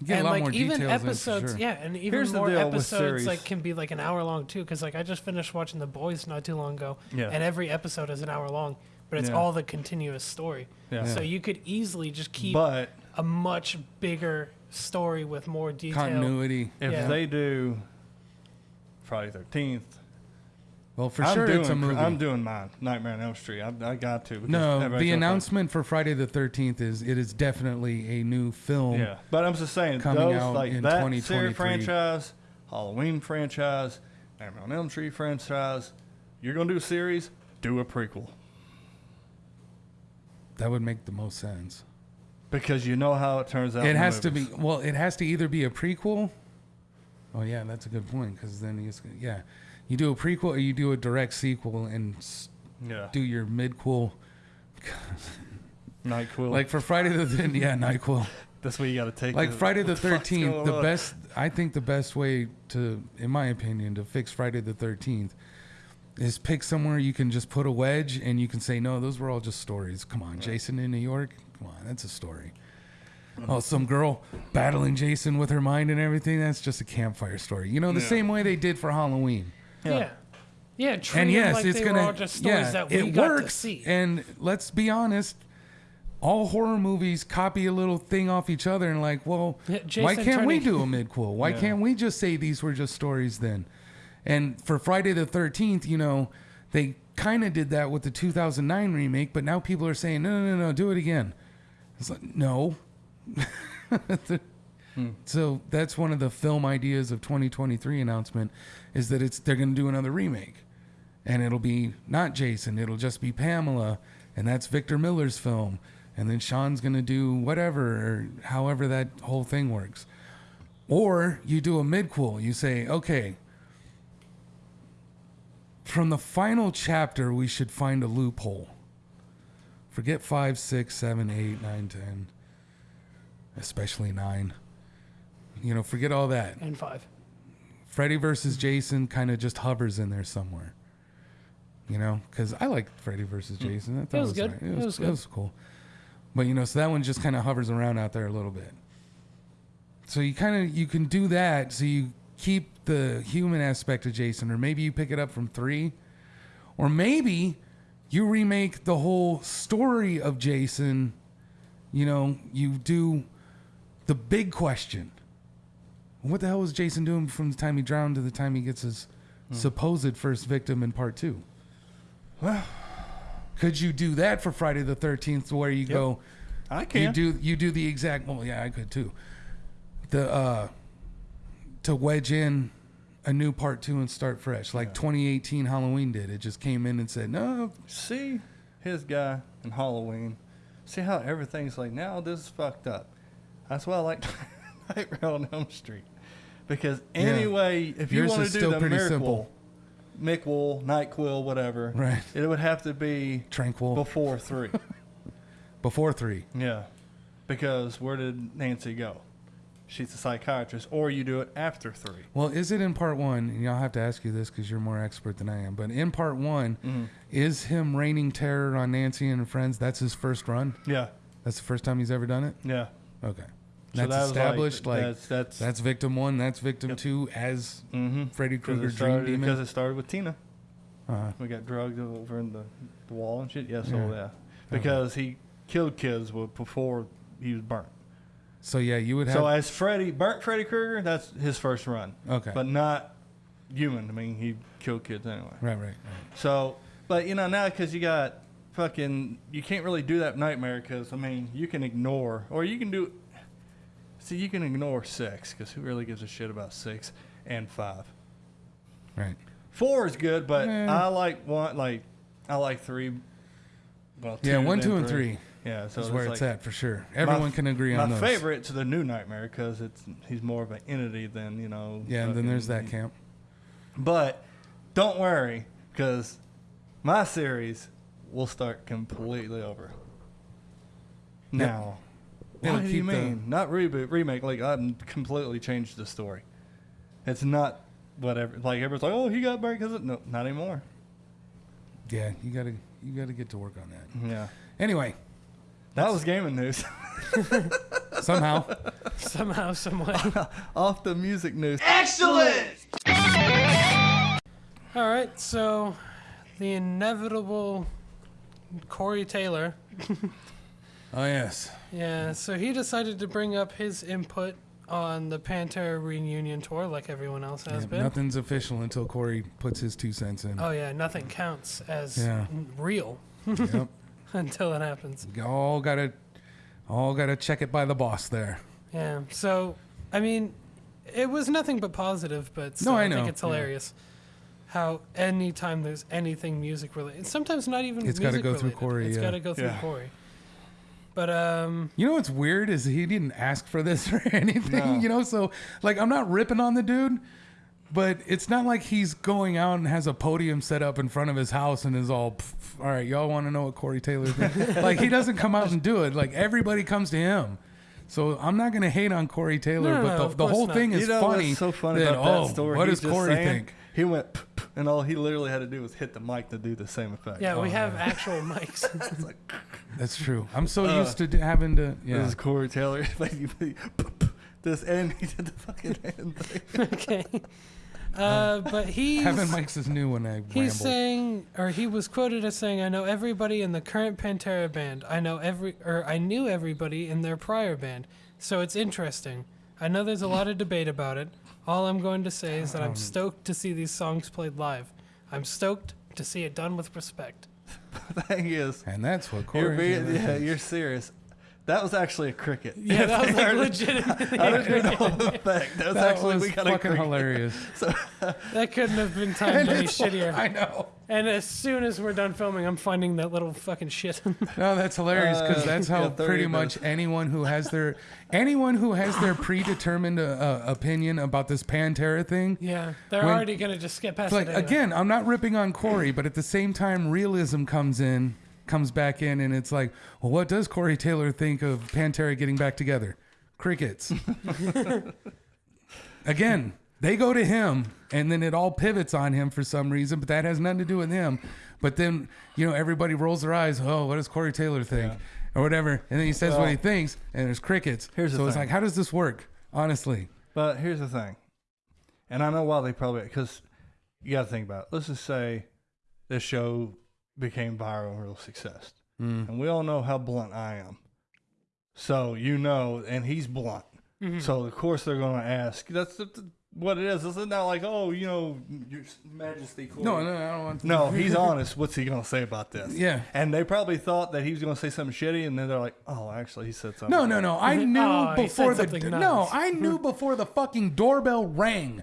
You get and a lot like more even details episodes, sure. yeah, and even Here's more episodes like can be like an hour long too. Because like I just finished watching The Boys not too long ago, Yeah. and every episode is an hour long, but it's Yeah. all the continuous story. Yeah. So you could easily just keep But a much bigger story with more detail. Continuity. if Yeah. they do Friday Thirteenth, Well, for I'm sure doing, it's a movie. I'm doing mine. Nightmare on Elm Street. I, I got to. no, the announcement for Friday the 13th is it is definitely a new film. Yeah, but I'm just saying Coming those out like in that 2023. series franchise, Halloween franchise, Nightmare on Elm Street franchise. You're gonna do a series. Do a prequel That would make the most sense. because you know how it turns out. It has to be well. It has to either be a prequel. Oh yeah, that's a good point because then it's gonna yeah, you do a prequel or you do a direct sequel and Yeah. do your midquel. Nyquil. Like for Friday the th- yeah Nyquil. that's what you got to take. Like the- Friday the Thirteenth, going the best. I think the best way to, in my opinion, to fix Friday the Thirteenth is pick somewhere you can just put a wedge and you can say no, those were all just stories. Come on, Jason in New York. Come on, that's a story. Mm-hmm. Oh, some girl battling Jason with her mind and everything. That's just a campfire story. You know, the Yeah. same way they did for Halloween. Yeah. Yeah, treat and yes, like it's gonna. were all just yeah, it works. And let's be honest, all horror movies copy a little thing off each other, and like, well, Yeah, why can't we do a midquel? Why Yeah. can't we just say these were just stories then? And for Friday the Thirteenth, you know, they kind of did that with the 2009 remake, but now people are saying, no, no, no, no, do it again. It's like, no. Hmm. So that's one of the film ideas of 2023 announcement is that it's they're going to do another remake, and it'll be not Jason, it'll just be Pamela, and that's Victor Miller's film, and then Sean's going to do whatever or however that whole thing works, or you do a midquel. You say, okay, from the final chapter, we should find a loophole. Forget five, six, seven, eight, nine, ten, especially nine. You know, forget all that. and five. Freddy versus Jason kind of just hovers in there somewhere. You know, because I like Freddy versus Jason. I thought Hmm. was it good. right. It was It good. was cool. But you know, so that one just kind of hovers around out there a little bit. So you kind of you can do that. So you keep the human aspect of Jason, or maybe you pick it up from three, or maybe you remake the whole story of Jason. You know, you do the big question. What the hell was Jason doing from the time he drowned to the time he gets his supposed first victim in part two? Well, Could you do that for Friday the Thirteenth, where you go, I can. you do you do the exact? Well, yeah, I could too. The uh, to wedge in a new part two and start fresh, like 2018 Halloween did. It just came in and said, no, See his guy in Halloween. See how everything's like now. This is fucked up. That's why I like Nightmare on Elm Street because Yeah. anyway, if you Yours want to do the miracle, simple. Mickwool, Nyquil, whatever, Right. It would have to be tranquil before three. before three. yeah, because where did Nancy go? She's a psychiatrist, or you do it after three. Well, is it in part one? And I'll have to ask you this because you're more expert than I am. But in part one, mm-hmm. is him raining terror on Nancy and her friends? That's his first run. Yeah, That's the first time he's ever done it. yeah. Okay, So that's that established. Like, that's that's, that's victim one. That's victim Yep. two as mm-hmm. Freddy Krueger Dream Demon. because it started with Tina. uh, We got drugged over in the, the wall and shit. Yeah, so Yeah. yeah, because he killed kids before he was burnt. so yeah, you would have. So as Freddy burnt Freddy Krueger, that's his first run, okay, but not human. I mean, he killed kids anyway. right, right, right. So, but you know now because you got fucking, you can't really do that nightmare because I mean you can ignore or you can do. See, you can ignore six because who really gives a shit about six and five? Right. Four is good, but. I like one. Like I like three. Well, Yeah, one, then two, and three. Yeah, so That's it's where like, it's at for sure. Everyone can agree on my those. favorite to the new Nightmare because it's he's more of an entity than you know. Yeah, and then there's that camp. But don't worry, because my series will start completely over. Now, what do you keep the- mean? Not reboot, remake. Like I'm completely changed the story. It's not whatever. Like everyone's like, oh, he got buried because no, not anymore. Yeah, you gotta you gotta get to work on that. Yeah, Anyway, that was gaming news. somehow Somehow, some way. Off the music news. Excellent. All right, so the inevitable Corey Taylor. Oh yes. Yeah, so he decided to bring up his input on the Pantera reunion tour, like everyone else has Yeah, been. nothing's official until Corey puts his two cents in. Oh yeah, nothing counts as Yeah. real Yep. until it happens. We all gotta all gotta check it by the boss there. Yeah. So, I mean, it was nothing but positive, but still, I I, know, think it's yeah. hilarious how anytime there's anything music related, sometimes not even It's gotta music go through Corey, It's yeah. got to go through Yeah. Corey. But um, You know what's weird is he didn't ask for this or anything. No. You know, so like I'm not ripping on the dude, but it's not like he's going out and has a podium set up in front of his house and is all, all right, y'all want to know what Corey Taylor thinks? like he doesn't come out and do it. Like everybody comes to him. So I'm not gonna hate on Corey Taylor, No, no, but the, of the whole not. thing is you know funny. what's so funny that, about oh, that story? What He's does Corey saying- think? He went, "P- p," and all he literally had to do was hit the mic to do the same effect. yeah, we Oh, have yeah. actual mics. That's true. I'm so Uh, used to d- having to. Yeah. This is Corey Taylor. Like, you- you- p- p- this and he did the fucking hand thing. okay. Uh, but he's Having mics is new when I he's ramble. saying, or he was quoted as saying, "I know everybody in the current Pantera band. I know every, or I knew everybody in their prior band. So it's interesting. I know there's a lot of debate about it. All I'm going to say is that I'm stoked to see these songs played live. I'm stoked to see it done with respect. The thing is, and that's what you're being, yeah, you're serious. That was actually a cricket. Yeah, that was like I legitimately. didn't hear the effect. That was That actually was we got a fucking cricket. hilarious. That couldn't have been timed any shittier. I know. And as soon as we're done filming, I'm finding that little fucking shit. No, that's hilarious because Uh, that's how yeah, pretty minutes. much anyone who has their anyone who has their predetermined uh, uh, opinion about this Pantera thing. yeah, they're When- already gonna just skip past It's like it. anyway. again, I'm not ripping on Corey, but at the same time, realism comes in, comes back in, and it's like, well, what does Corey Taylor think of Pantera getting back together? Crickets. again, they go to him, and then it all pivots on him for some reason, but that has nothing to do with him. But then you know everybody rolls their eyes. Oh, what does Corey Taylor think, or whatever? And then he says what he thinks, and there's crickets. here's the so it's thing. like, how does this work? Honestly, But here's the thing, and I know why they probably because you got to think about. It. Let's just say this show became viral and real success, Mm. and we all know how blunt I am. So you know, and he's blunt. Mm-hmm. So of course they're going to ask. That's the, the- what it is. It's not like oh, you know, Your Majesty. Corey. no, no, I don't want. To. No, he's honest. What's he going to say about this? Yeah. And they probably thought that he was going to say something shitty, and then they're like, "Oh, actually, he said something." No, no, no. I knew Oh, before the something no. I knew before the fucking doorbell rang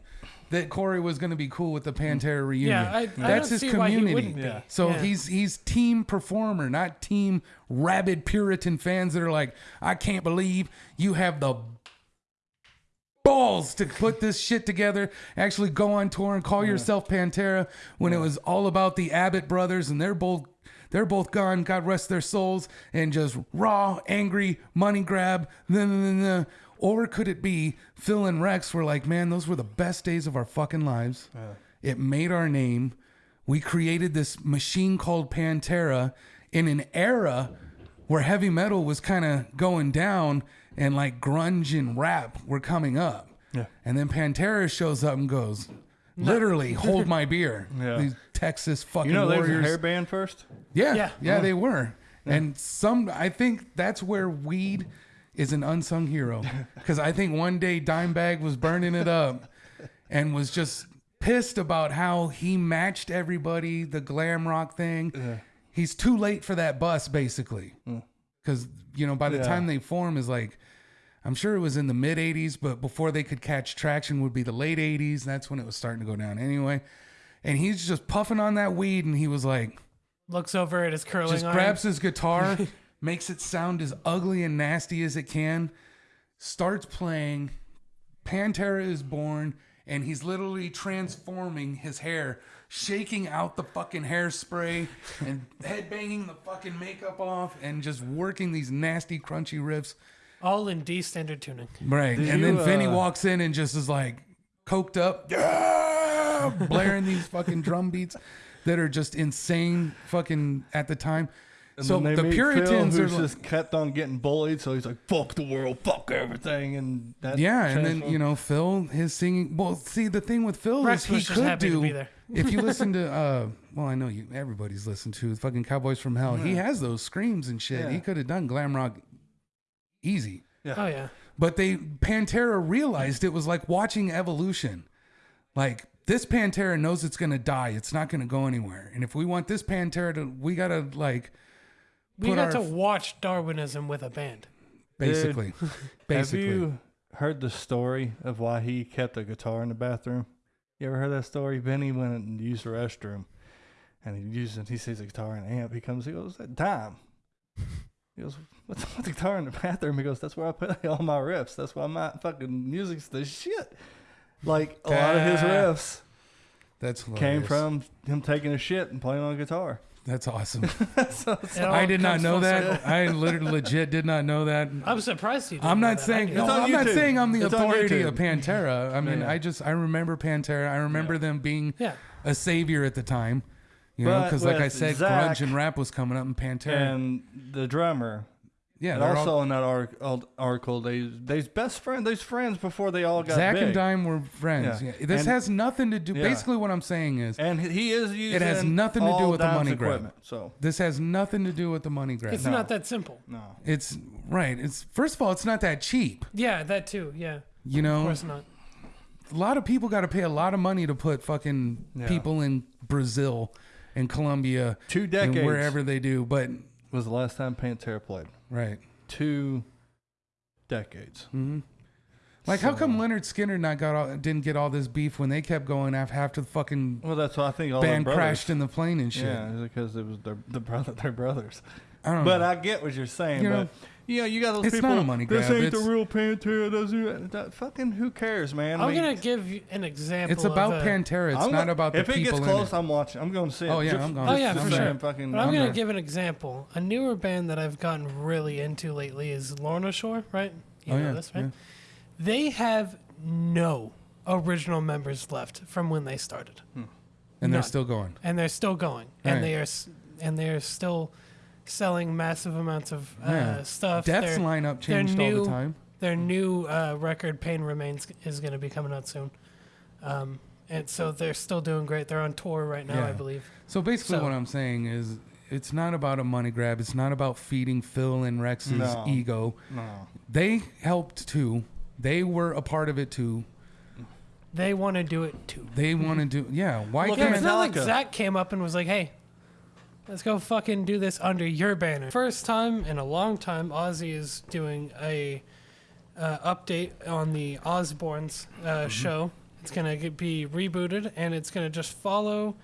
that Corey was going to be cool with the Pantera reunion. Yeah, I- I That's don't his see why he community. wouldn't be. Yeah. So Yeah. he's he's team performer, not team rabid Puritan fans that are like, I can't believe you have the balls to put this shit together, actually go on tour and call yourself Pantera when it was all about the Abbott brothers and they're both they're both gone, God rest their souls, and just raw, angry, money grab. Nah, nah, nah, nah. Or could it be Phil and Rex were like, man, those were the best days of our fucking lives. It made our name. We created this machine called Pantera in an era where heavy metal was kind of going down and like grunge and rap were coming up. Yeah. And then Pantera shows up and goes, literally, hold my beer. Yeah. These Texas fucking You know, they was a warriors. hair band first. Yeah, Yeah. yeah, they were. And some, I think that's where weed is an unsung hero. Because I think one day Dimebag was burning it up and was just pissed about how he matched everybody, the glam rock thing. He's too late for that bus, basically. Mm. Because, you know, by the Yeah. time they form is like, I'm sure it was in the mid 80s, but before they could catch traction would be the late 80s. That's when it was starting to go down anyway. And he's just puffing on that weed and he was like, Looks over at his curling just iron. grabs his guitar, makes it sound as ugly and nasty as it can, starts playing. Pantera is born, and he's literally transforming his hair, shaking out the fucking hairspray, and headbanging the fucking makeup off, and just working these nasty, crunchy riffs. All in D standard tuning. Right. Did and you, then Vinny uh, walks in and just is like coked up, blaring these fucking drum beats that are just insane fucking at the time. And so then they the meet Puritans Phil, are who's like, just kept on getting bullied, so he's like, "Fuck the world, fuck everything," and that yeah, and then transform- you know Phil, his singing. Well, see the thing with Phil Rex is he could happy to do. be there. if you listen to, uh, well, I know you. Everybody's listened to fucking Cowboys from Hell. He has those screams and shit. Yeah. He could have done glam rock easy. Yeah. Oh yeah. But they Pantera realized it was like watching evolution. Like this Pantera knows it's gonna die. It's not gonna go anywhere. And if we want this Pantera to, we gotta like We got our to watch Darwinism with a band. basically, basically. Have you heard the story of why he kept a guitar in the bathroom? You ever heard that story? Benny went and used the restroom, and he used it. He sees a guitar and amp. He comes. He goes, "That dime." He goes, "What's what's the guitar in the bathroom?" He goes, "That's where I put all my riffs. That's why my fucking music's the shit." Like a lot of his riffs That's came from him taking a shit and playing on a guitar. That's awesome. so it's I did not know that. circle. I literally legit did not know that. I'm surprised you. Didn't I'm not that. Saying did. no, I'm not saying I'm the It's authority of Pantera. I mean, Yeah. I just I remember Pantera. I remember them being Yeah. a savior at the time. You know, because like I said, Zakk grunge and rap was coming up, in Pantera. and the drummer. Yeah, And they're also all, in that arc- article, they they's best friend, they's friends before they all got Zakk big. and Dime were friends. Yeah. Yeah. This And- has nothing to do. Yeah. Basically, what I'm saying is and he- he is using. has nothing to do all with the Dime's money grab. equipment. So this has nothing to do with the money grab. It's No. not that simple. no, It's right. It's first of all, it's not that cheap. Yeah, that too. Yeah, You know, of course not. a lot of people got to pay a lot of money to put fucking Yeah. people in Brazil and Colombia two and decades wherever they do. But was the last time Pantera played. Right. Two decades. hmm Like, how come Lynyrd Skynyrd not got all, didn't get all this beef when they kept going after after the fucking Well, that's why I think all band crashed in the plane and shit? Yeah, because it was their the brother, their brothers. I don't But know. I get what you're saying. You but know, you know, you got those it's people. not a money this grab, ain't it's- the real Pantera. Doesn't that, fucking who cares, man? I I'm mean, gonna give you an example. it's about of a, Pantera. It's I'm not gonna- about the if it people gets in close, it. I'm watching. I'm going to see it. Oh, yeah, Just- I'm going. Oh, yeah, just for to sure. Fucking, But I'm I'm gonna there. give an example. A newer band that I've gotten really into lately is Lorna Shore, right? You oh know yeah, this, right? yeah. They have no original members left from when they started, and they're None. still going. and they're still going, Right. and they are s- and they are still selling massive amounts of uh, Yeah. stuff. Death's Their- lineup their changed all the time. Their new uh, record, Pain Remains, is going to be coming out soon. Um, and so they're still doing great. They're on tour right now, I believe. So basically, So- what I'm saying is, it's not about a money grab. It's not about feeding Phil and Rex's No. ego. No. They helped too. They were a part of it too. They want to do it too. They want to do. Yeah. Why Look Yeah, at it's can't? not like Zakk came up and was like, "Hey, let's go fucking do this under your banner." First time in a long time, Ozzy is doing a uh, update on the Osbournes uh, Mm-hmm. show. It's gonna get, be rebooted, and it's gonna just follow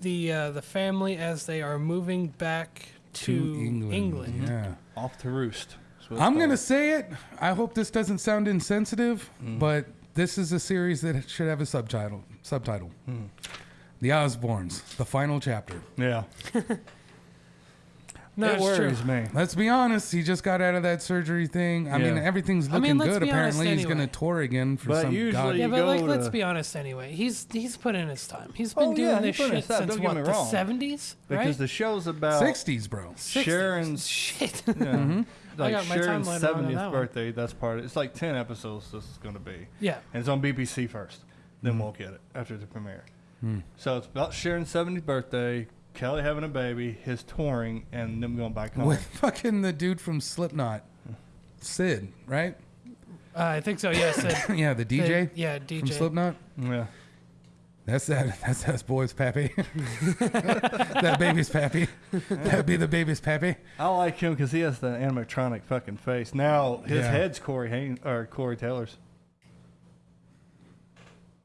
the uh, the family as they are moving back to, England. Yeah. Off to roost. That's what it's I'm gonna say it. I hope this doesn't sound insensitive, but this is a series that should have a subtitle. Subtitle: The Osbournes, the final chapter. Yeah. No, it it's true. worries me. Let's be honest. He just got out of that surgery thing. I mean, Yeah. everything's I looking mean, let's good. be honest Apparently, he's going to tour again for But some usually- god. Yeah, You but like, go let's to- be honest. Anyway, he's he's put in his time. He's been Oh, doing yeah, he this put in shit his time, since don't get what me the wrong. seventies, Because right? the show's about 60s, bro. 60s. Sharon's shit. yeah, Mm-hmm. like got my Sharon's timeline wrong on 70th that one. birthday. That's part. Of, it. it's like 10 episodes. This is going to be, yeah, and it's on BBC first. Then Mm-hmm. we'll get it after the premiere. Hmm. So it's about Sharon's 70th birthday, Kelly having a baby, his touring, and them going back home. With fucking the dude from Slipknot, Sid, right? uh, I think so. Yeah, Sid. yeah, the DJ yeah, DJ from Slipknot. yeah. That's that. That's that boy's pappy. that baby's pappy. That'd be the baby's pappy. I like him because he has the animatronic fucking face. Now his Yeah. head's Corey Haim or Corey Taylor's.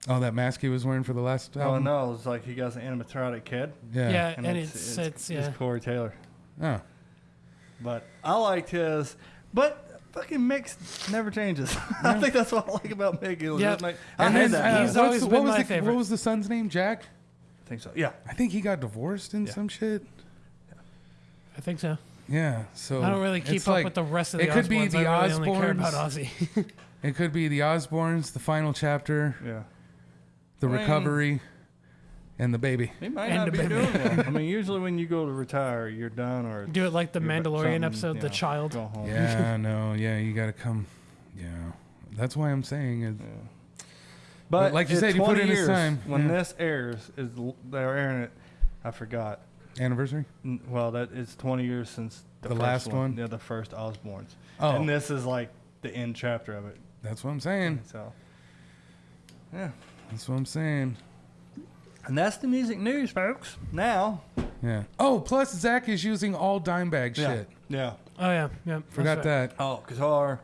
Oh, that mask he was wearing for the last Oh album. no, it's like he got an animatronic head, Yeah. Yeah, and, it's, it's, yeah. Corey Taylor. Oh. But I liked his. But fucking mix never changes. I think that's what I like about Mick. It was Yep. just like, I And hate then that. uh. He's what's always the- been what was my the, favorite. What was the son's name? Jack. I think so. Yeah. I think he got divorced in Yeah. some shit. I think so. Yeah. So I don't really keep it's up like- with the rest of the it could be Osbournes. the I really only care about Osbournes. Ozzy. It could be the Osbournes, the final chapter, Yeah. The recovery, and the baby. He might And not the be baby. doing well. I mean, usually when you go to retire, you're done or Do it like the Mandalorian something, episode, you The know, Child. Go home. Yeah. no. Yeah. You got to come. Yeah. That's why I'm saying it. But like you said, you put 20 in his years, time. When Yeah. this airs, is l- they're airing it. I forgot. Anniversary. N- Well, that it's 20 years since the, The first last one? Yeah, the first Osbournes. Oh, And this is like the end chapter of it. that's what I'm saying. So, yeah. That's what I'm saying. And that's the music news, folks. Now, Yeah. Oh, plus Zakk is using all Dimebag yeah, shit. yeah. Oh yeah, yeah. Forgot right. that. Oh, guitar,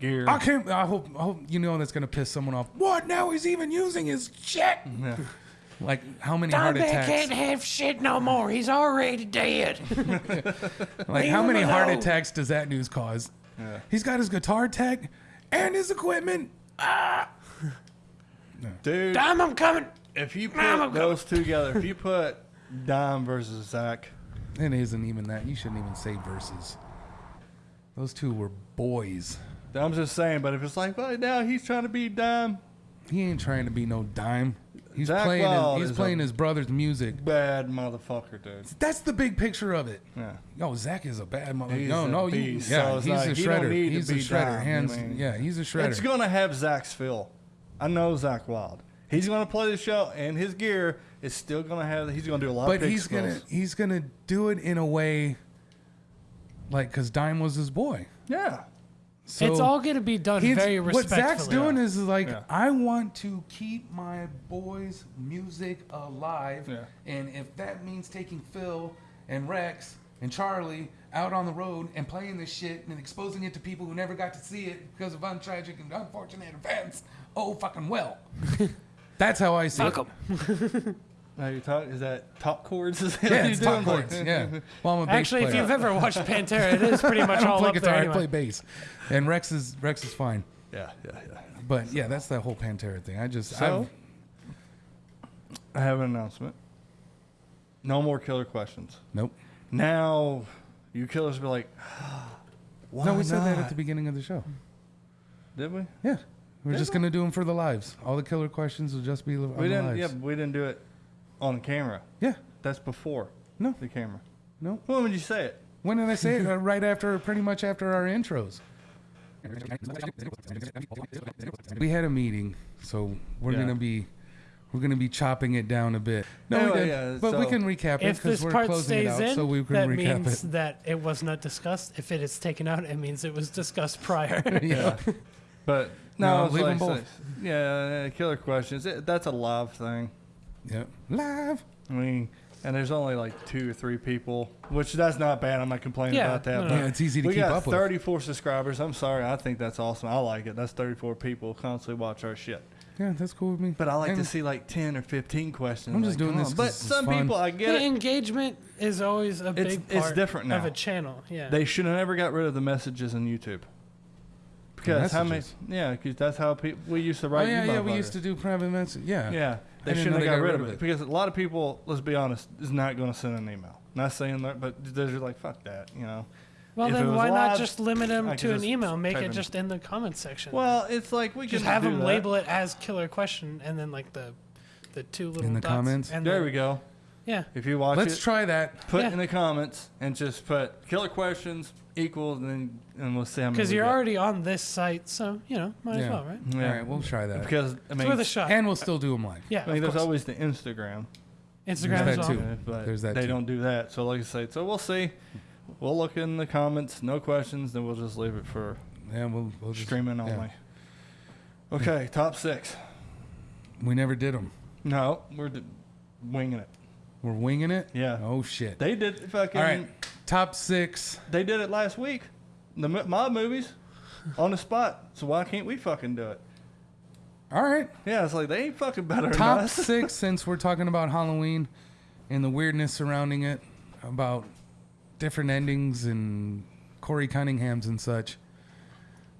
gear. I can't. I hope. I hope you know that's gonna piss someone off. What? Now he's even using his shit. Yeah. Like how many heart Dimebag attacks? can't have shit no more. He's already dead. Like Leave how him many heart alone. attacks does that news cause? Yeah. He's got his guitar tech and his equipment. Ah! Dude, Dime, I'm coming. if you put Mama, go- those two together, if you put Dime versus Zakk, It isn't even that. You shouldn't even say versus. Those two were boys. I'm just saying, but if it's like, well, now he's trying to be Dime, He ain't trying to be no dime. He's Zakk playing. Wild His, is he's a- playing his brother's music. bad motherfucker, dude. That's the big picture of it. Yeah. Yo, Zakk is a bad mother. He's No, a no, you, beast, yeah, so it's he's like, a he don't shredder. need to He's a be shredder. Dime, Hands, I yeah, he's a shredder. It's gonna have Zakk's feel. I know Zakk Wylde. He's gonna play the show, and his gear is still gonna have. He's gonna do a lot. but of pick he's gonna he's gonna do it in a way, like, cause Dime was his boy. Yeah. So it's all gonna be done he's- very what. Zakk's doing is like, Yeah. I want to keep my boy's music alive, Yeah. and if that means taking Phil and Rex and Charlie out on the road and playing this shit and exposing it to people who never got to see it because of untragic and unfortunate events, oh fucking well. That's how I see Fuck it. 'em. Now you talk. Is that top chords? Is that Yeah, what it's you're top doing? chords. Yeah. Well, I'm a bass Actually, if player. you've ever watched Pantera, it is pretty much I don't all play up guitar. there I anyway. play bass, and Rex is Rex is fine. Yeah, yeah, yeah. But yeah, that's the whole Pantera thing. I just So, I've, I have an announcement. No more killer questions. nope. Now, you killers be like, why no, we said that at the beginning of the show. Did we? Yeah, we're Did just gonna do them for the lives. All the killer questions will just be li- on We the didn't. lives. Yeah, we didn't do it on camera. Yeah. That's before No, the camera. no. When would you say it? When did I say it? Uh, right after, pretty much after our intros. We had a meeting, so we're Yeah. gonna be. We're gonna be chopping it down a bit. No, Anyway, we did, yeah, but we so- can recap it If because this we're part closing it stays out, in, so we can that recap means it. that it was not discussed. If it is taken out, it means it was discussed prior. yeah. But No, no, it's leave like, them both. Yeah, yeah, killer questions. It, that's a live thing. Yeah. Live. I mean, and there's only like two or three people, which that's not bad. I'm not complaining Yeah, about that. no, no. Yeah, it's easy to we keep got up with. 34 subscribers. I'm sorry. I think that's awesome. I like it. That's 34 people constantly watch our shit. Yeah, that's cool with me. But I like And to see like 10 or 15 questions. I'm just Like, doing this But it's some fun. people, I get The it. engagement is always a It's- big it's part different of now. a channel. Yeah. They should have never got rid of the messages on YouTube. Because how many? messages? Yeah, because that's how people we used to Oh write. yeah, you yeah. We motherfuckers. used to do private message. Yeah. Yeah, they didn't shouldn't know have they got, rid of it. because a lot of people, let's be honest, is not going to send an email. Not saying that, but they're just like fuck that, you know. well, if it then was why live, not just limit them I could to an just email? Make type it in- just in the comments section. Well, it's like we just can have do them that. label it as killer question, and then like the the two little in the dots, comments? And There then- we go. Yeah. If you watch Let's it, try that. put Yeah. in the comments and just put killer questions equals, and then and we'll see how many. Because we you're get. already on this site, so you know, might as Yeah. well, right? Yeah. All right, we'll try that. because I It's mean, worth a shot. and we'll still do them live. yeah, I mean, of there's course. always the Instagram. Instagram There's as that well. too. uh, but There's that they too. don't do that. So like I say, so we'll see. We'll look in the comments. No questions. Then we'll just leave it for Yeah, we'll, we'll just, streaming yeah. only. Okay, top six. We never did them. No, we're d- winging it. We're winging it. Yeah. Oh shit. They did fucking. All right. Top six. They did it last week. The mo- mob movies, on the spot. So why can't we fucking do it? All right. Yeah, it's like they ain't fucking better Top than us. six. Since we're talking about Halloween and the weirdness surrounding it, about different endings and Corey Cunningham's and such.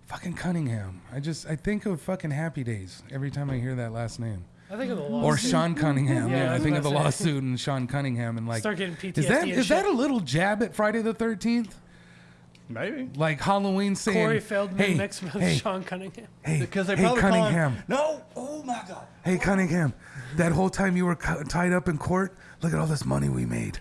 Fucking Cunningham. I just I think of fucking Happy Days every time I hear that last name. I think of the Or. Sean Cunningham. Yeah, Yeah, I I think of the to lawsuit and Sean Cunningham and like Start getting PTSD. is that and is shit. that a little jab at Friday the Thirteenth? Maybe. Like Halloween saying Corey Feldman hey, mixed with hey, Sean Cunningham? hey, Because they hey probably call him- Cunningham. no. Oh my God. Hey Cunningham, that whole time you were cu- tied up in court, look at all this money we made.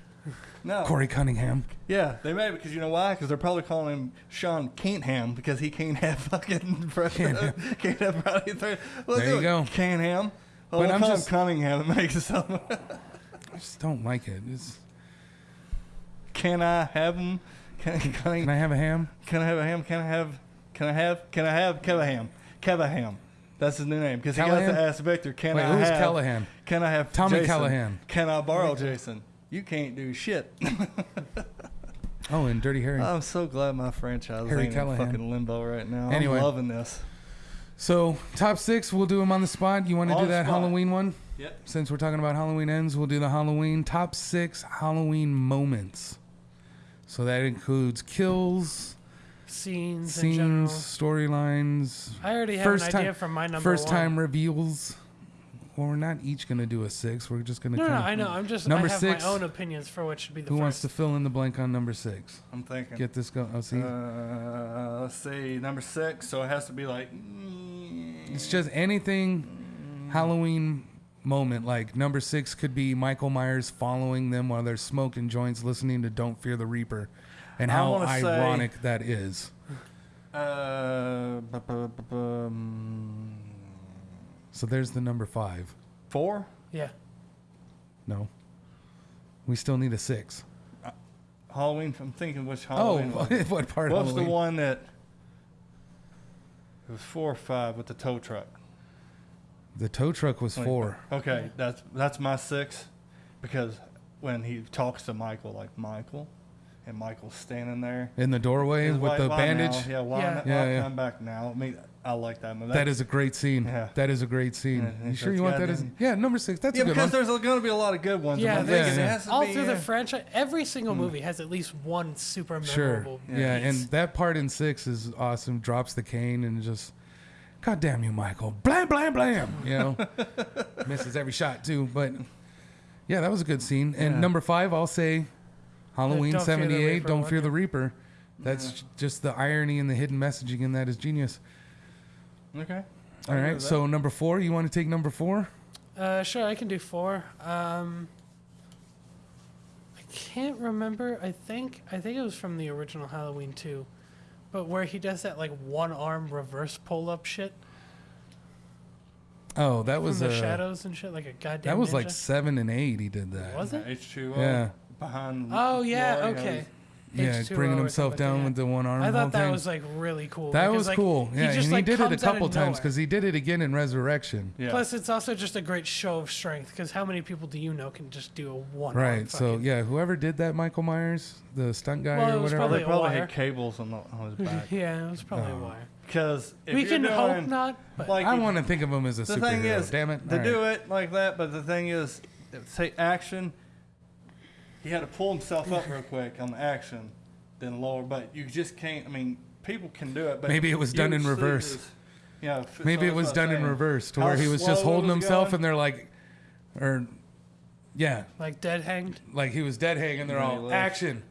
No. Corey Cunningham. Yeah, they may because you know why? Because they're probably calling him Sean Cantham because he can't have fucking can't have, can't have Friday the 13th. Well, There you do it, go. Cantham. Oh, well, But I'm just- Cunningham. It makes sound. I just don't like it. It's, can I have him? Can, can, I, can I have a ham? can I have a ham? Can I have? Can I have? Can I have Kevaham? Kevaham. That's his new name because he got to ask Victor. Can Wait, I who's have? Callahan? Can I have Tommy Jason? Callahan. Can I borrow Jason? You can't do shit. Oh, and Dirty Harry. I'm so glad my franchise Harry ain't Callahan. in fucking limbo right now. Anyway. I'm loving this. So top six, we'll do them on the spot. You want to On do the that spot. Halloween one? Yep. Since we're talking about Halloween ends, we'll do the Halloween top six Halloween moments. So that includes kills, Scenes, in scenes, general. storylines, I already have first an time- idea for my number first one. time reveals. Well, we're not each gonna do a six. We're just gonna. No, no, I know. I'm just. Number I have six. my own opinions for what should be the Who first. wants to fill in the blank on number six? I'm thinking. Get this going. Oh, see, Uh, let's see, number six. So it has to be like. mm, it's just anything Halloween moment. Like number six could be Michael Myers following them while they're smoking joints, listening to "Don't Fear the Reaper," and how wanna say- ironic that is. Uh, bu- bu- bu- bum, So there's the number five. four. yeah. No, we still need a six. Uh, Halloween. I'm thinking which Oh, Halloween. was. what part? What's Halloween? the one that? It was four or five with the tow truck. The tow truck was Wait, four. Okay, that's that's my six, because when he talks to Michael, like Michael, and Michael's standing there In the doorway with why- the bandage. Now? Yeah, why, Yeah. not- Yeah, why yeah. come back now? I mean, I like that movie. That is a great scene. Yeah. That is a great scene. Yeah, you sure you want that as? goddamn- Yeah, number six. That's yeah, a good because one. there's going to be a lot of good ones. Yeah, and I'm there's- thinking it yeah. All be, through the franchise, every single hmm. movie has at least one super memorable. Sure. memorable. Yeah, and that part in six is awesome. Drops the cane and just, God damn you, Michael. Blam, blam, blam. You know, misses every shot too. But yeah, that was a good scene. And Yeah. number five, I'll say Halloween Don't Fear the 78, Reaper Don't Fear the. Reaper. That's just the irony and the hidden messaging in that is genius. Okay. All agree right, with that. so number four, you want to take number four? Uh, sure, I can do four. Um, I can't remember. I think I think it was from the original Halloween too, but where he does that like one arm reverse pull up shit Oh, that was from the uh, shadows and shit, like a goddamn. That was like seven and eight. He did that. Was it? H2O. Yeah. Behind. Oh yeah, Laurie, okay. Yeah, H2O bringing himself down yeah. with the one arm. I thought that thing. was like really cool. That because, was like, cool. Yeah, just, and like, he did it a comes out of couple times because he did it again in Resurrection. Yeah. Plus, it's also just a great show of strength. Because how many people do you know can just do a one? Right. So yeah, whoever did that, Michael Myers, the stunt guy Well, or whatever. probably they probably had cables on, the, on his back. yeah, it was probably a Oh. wire. Because we can doing, hope not. But Like, I want to think of him as a the superhero. thing is, Damn it. to All do it like that. But the thing is, say action. He had to pull himself up real quick on the action, then lower. But you just can't. I mean, people can do it, but Maybe it was done in reverse. this- Yeah. f- so Maybe it was what I'm done in reverse, to How where he was just holding was himself, going. and they're like, or yeah, like dead hanged. like he was dead hanging. They're all left. action,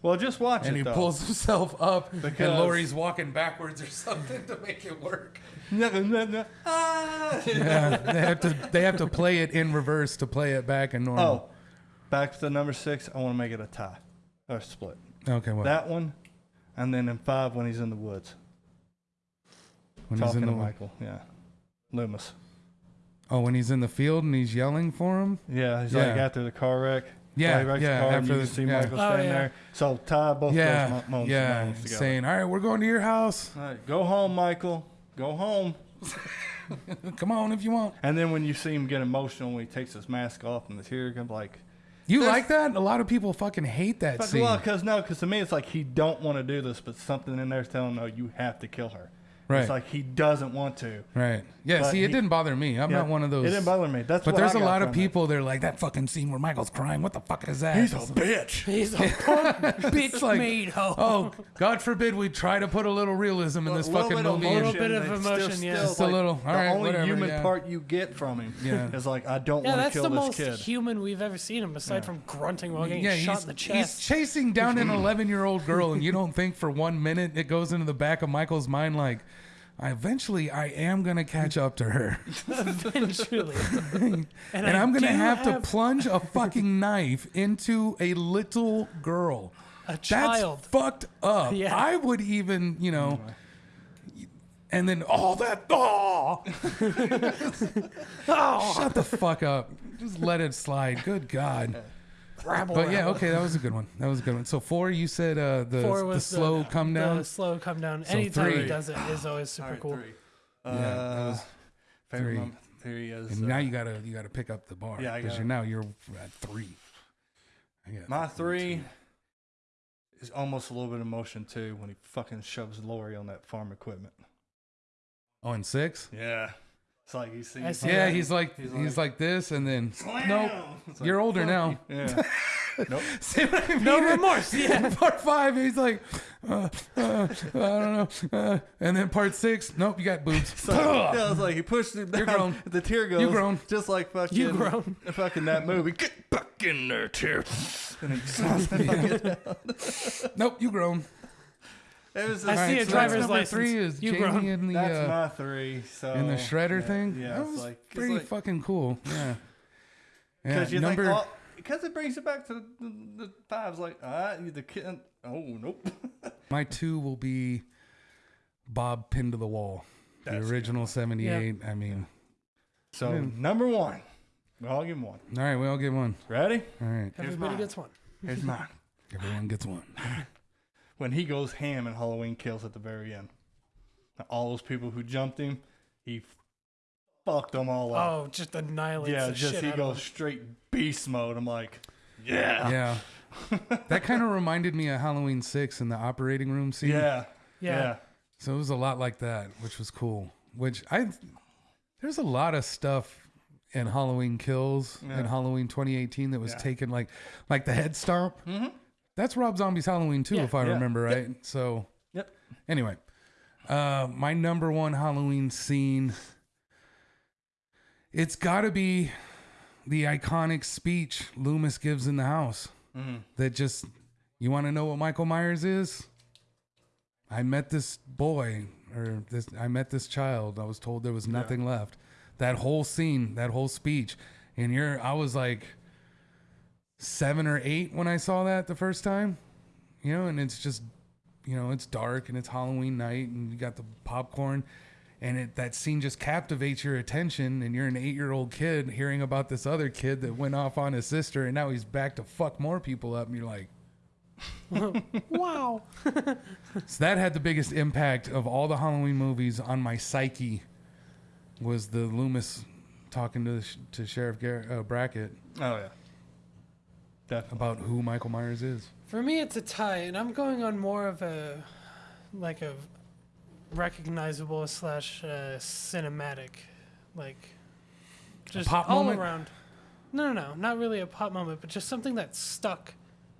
Well, just watch and it. he though. pulls himself up, and Laurie's walking backwards or something to make it work. No, no, no. Ah! Yeah, they have to they have to play it in reverse to play it back in normal. Oh, back to the number six. I want to make it a tie or a split. okay. Well, That one, and then in five when he's in the woods when he's talking in to the Michael. Yeah, Loomis. oh, when he's in the field and he's yelling for him. Yeah, he's Yeah. like after the car wreck. Yeah, he wrecks yeah, The car and after you the- can see yeah. Michael Oh, standing yeah. there. So tie both Yeah, those mo- moments, yeah, moments together. saying, "All right, we're going to your house. All right, go home, Michael. Go home. Come on if you want." And then when you see him get emotional when he takes his mask off and the tear comes, like, You There's- like that? A lot of people fucking hate that But, scene. well, because no, because to me it's like he don't want to do this, but something in there's telling him, no, you have to kill her. Right. It's like he doesn't want to. Right. Yeah. But see, it he- didn't bother me. I'm Yeah, not one of those. It didn't bother me. That's But what there's I a got lot of from it. people. They're like that fucking scene where Michael's crying. What the fuck is that? He's a bitch. He's a punk bitch It's like, made hoe. oh, God forbid we try to put a little realism in this A little fucking movie. of movie. Little bit of emotion, still- yeah. still Just a like little. The only whatever, human yeah. part you get from him Yeah. is like, I don't Yeah, want to kill this kid. that's the most human we've ever seen him, aside from grunting while getting yeah, shot he's, in the chest. he's chasing down an 11 year old girl, and you don't think for one minute it goes into the back of Michael's mind like, I eventually I am gonna catch up to her, Eventually. and, I I'm gonna do have, to plunge a fucking knife into a little girl. a That's child. fucked up. Yeah. I would even, you know, and then all that. Oh, Oh, shut the fuck up. Just let it slide. Good God. Rabble, But yeah, okay, that was a good one. That was a good one. So four, you said uh, the Four the was slow come down. The slow come down. So Anytime three. he does it is always super All right, cool. three. Yeah, that Uh, was favorite three. moment- Three is and uh, now you gotta you gotta pick up the bar. Yeah, because you're now you're at three. I my three is almost a little bit of emotion too when he fucking shoves Laurie on that farm equipment. Oh, and six. Yeah, it's like you see. I see Yeah, he's like He's he's, like- like, this, and then Slam! nope. It's like, You're older now. you. Yeah. nope. See what I No remorse. Yeah. part five, he's like, uh, uh, I don't know. Uh, and then part six, nope, you got boobs. So, yeah, it's like he pushed it down. You're grown. The tear goes. You grown. Just like fucking. You grown. Fucking that movie. Get back in there, tear. And it slams nope, you grown. It was I just- see a so driver's that's number license. Three is You Jamie grown. in the That's uh, my three. So in the shredder yeah, thing. Yeah, that it's was like it's pretty like, fucking cool. Yeah. Yeah. Because you Number think, oh, because it brings it back to the, the, the fives, like, ah, you the kid. Oh, nope. my two will be Bob pinned to the wall. The That's a original '78. I mean, So, Yeah. number one. We all give him one. all right, we all get one. Ready? All right, Everybody mine. gets one. Here's mine. everyone gets one. When he goes ham in Halloween Kills at the very end. All those people who jumped him, he fucked them all up. Oh, just annihilates yeah, the just shit he out goes straight beast mode. I'm like, yeah. Yeah. that kind of reminded me of Halloween Six in the operating room scene. Yeah. Yeah. Yeah. So it was a lot like that, which was cool. Which I there's a lot of stuff in Halloween Kills Yeah. and Halloween 2018 that was Yeah. taken like like the head stomp. Mm-hmm. That's Rob Zombie's Halloween too, Yeah. if I Yeah. remember right. So Yep. anyway, uh, my number one Halloween scene. It's got to be the iconic speech Loomis gives in the house Mm-hmm. that just you want to know what Michael Myers is? I met this boy or this I met this child. I was told there was nothing left. That whole scene, that whole speech. And you're I was like 7 or 8 when I saw that the first time. You know, and it's just you know, it's dark and it's Halloween night and you got the popcorn and it, that scene just captivates your attention and you're an 8-year-old kid hearing about this other kid that went off on his sister and now he's back to fuck more people up and you're like Wow. So that had the biggest impact of all the Halloween movies on my psyche. Was the Loomis talking to to Sheriff Gar- uh, Brackett Oh, yeah. Definitely. about who Michael Myers is? For me, it's a tie, and I'm going on more of a like a recognizable slash uh, cinematic, like just pop all moment? around. No, no, no, not really a pop moment, but just something that stuck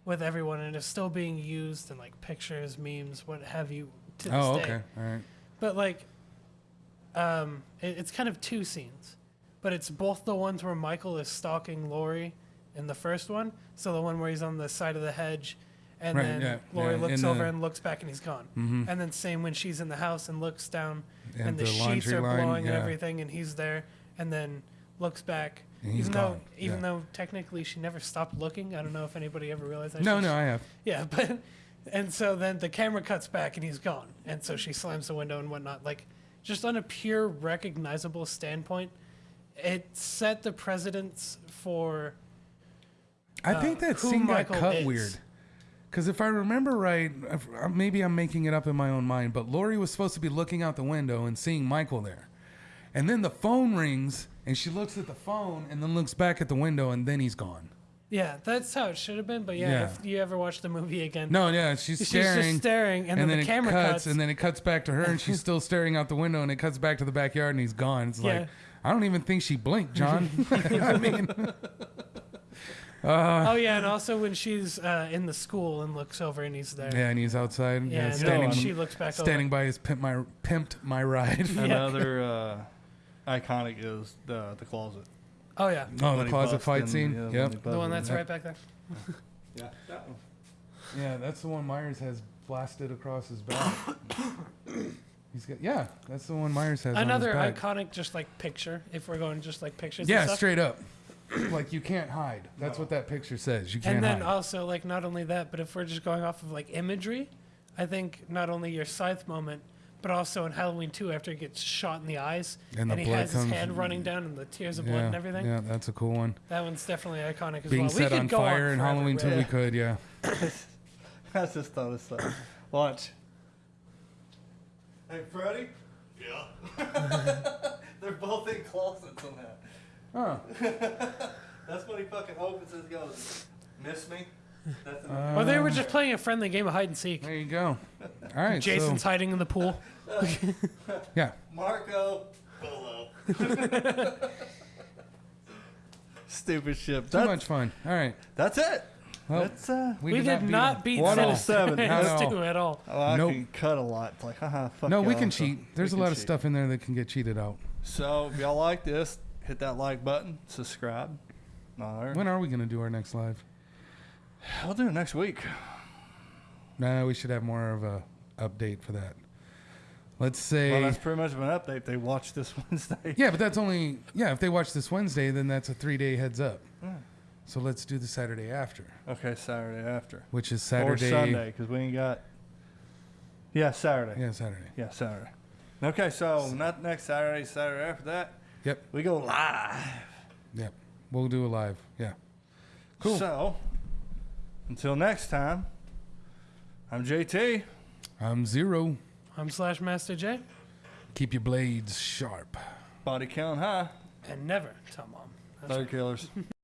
with everyone and is still being used in like pictures, memes, what have you. To this Oh, day. okay, all right. But like, um, it, it's kind of two scenes, but it's both the ones where Michael is stalking Laurie in the first one. So the one where he's on the side of the hedge, and Right, then yeah, Laurie yeah, looks over the- and looks back and he's gone. Mhm. And then same when she's in the house and looks down, and, And the, the sheets are line, blowing and everything, and he's there, and then looks back. And he's even gone, though, even yeah. though technically she never stopped looking. I don't know if anybody ever realized that. No, She- no, I have. yeah, but and so then the camera cuts back and he's gone, and so she slams the window and whatnot. Like, just on a pure recognizable standpoint, it set the precedence for I uh, think that scene got cut is. weird. Because if I remember right, if- uh, maybe I'm making it up in my own mind, but Laurie was supposed to be looking out the window and seeing Michael there. And then the phone rings and she looks at the phone and then looks back at the window and then he's gone. Yeah, that's how it should have been. But yeah, Yeah. if you ever watch the movie again, No, yeah, she's she's staring. just staring, and, then, then the it camera cuts, cuts, and then it cuts back to her, and she's still staring out the window, and it cuts back to the backyard, and he's gone. It's Yeah. like I don't even think she blinked, John. I mean, oh yeah, and also when she's uh, in the school and looks over and he's there. yeah, and he's outside, Yeah, yeah, and standing, then she looks back standing by his pimp my pimped my ride. Another uh, iconic is the the closet. Oh yeah, Oh, When the closet fight in, scene. yeah, yep. the one that's in. right back there. Yeah, that one. Yeah, that's the one Myers has blasted across his back. He's got yeah, that's the one Myers has. Another on his back. iconic, just like picture. If we're going just like pictures. Yeah, and stuff. straight up. Like you can't hide. That's what that picture says. You can't And then hide. also like not only that, but if we're just going off of like imagery, I think not only your scythe moment, but also in Halloween 2 after he gets shot in the eyes And the he has his hand running down and the tears of blood and everything. Yeah, that's a cool one. That one's definitely iconic as Being well. we set could on go fire in Halloween with till it. we could, yeah. I just thought of something. Watch. Hey, Freddy? Yeah. They're both in closets on that. Huh. That's when he fucking opens his goes, Miss me? That's in the Uh, Or they were just playing a friendly game of hide and seek. There you go. All right. Jason's so, hiding in the pool. yeah. Marco Polo. Stupid shit. Too That- much fun. All right. That's it. Well, That's uh. We, did, beat not him. beat 107. Sinister Not at all. 2 at all. Oh, I Nope. can cut a lot. It's like, haha, fuck No, we can so cheat. There's we a can lot of stuff in there that can get cheated out. So if y'all like this, hit that like button, subscribe. All right. When are we going to do our next live? I'll do it next week. Nah, we should have more of a update for that. Let's say. Well, that's pretty much of an update. They watch this Wednesday. yeah, but that's only. Yeah, if they watch this Wednesday, then that's a three day heads up. Yeah. So let's do the Saturday after, Okay, Saturday after. which is Saturday. Or Sunday, because we ain't got. Yeah, Saturday. Yeah, Saturday. Yeah, Saturday. Saturday. Okay, so not next Saturday, Saturday after that. Yep. We go live. Yep. We'll do a live. Yeah. Cool. So, until next time, I'm JT. I'm zero. I'm Slash Master J. Keep your blades sharp. Body count high. And never tell mom. That's Third killers.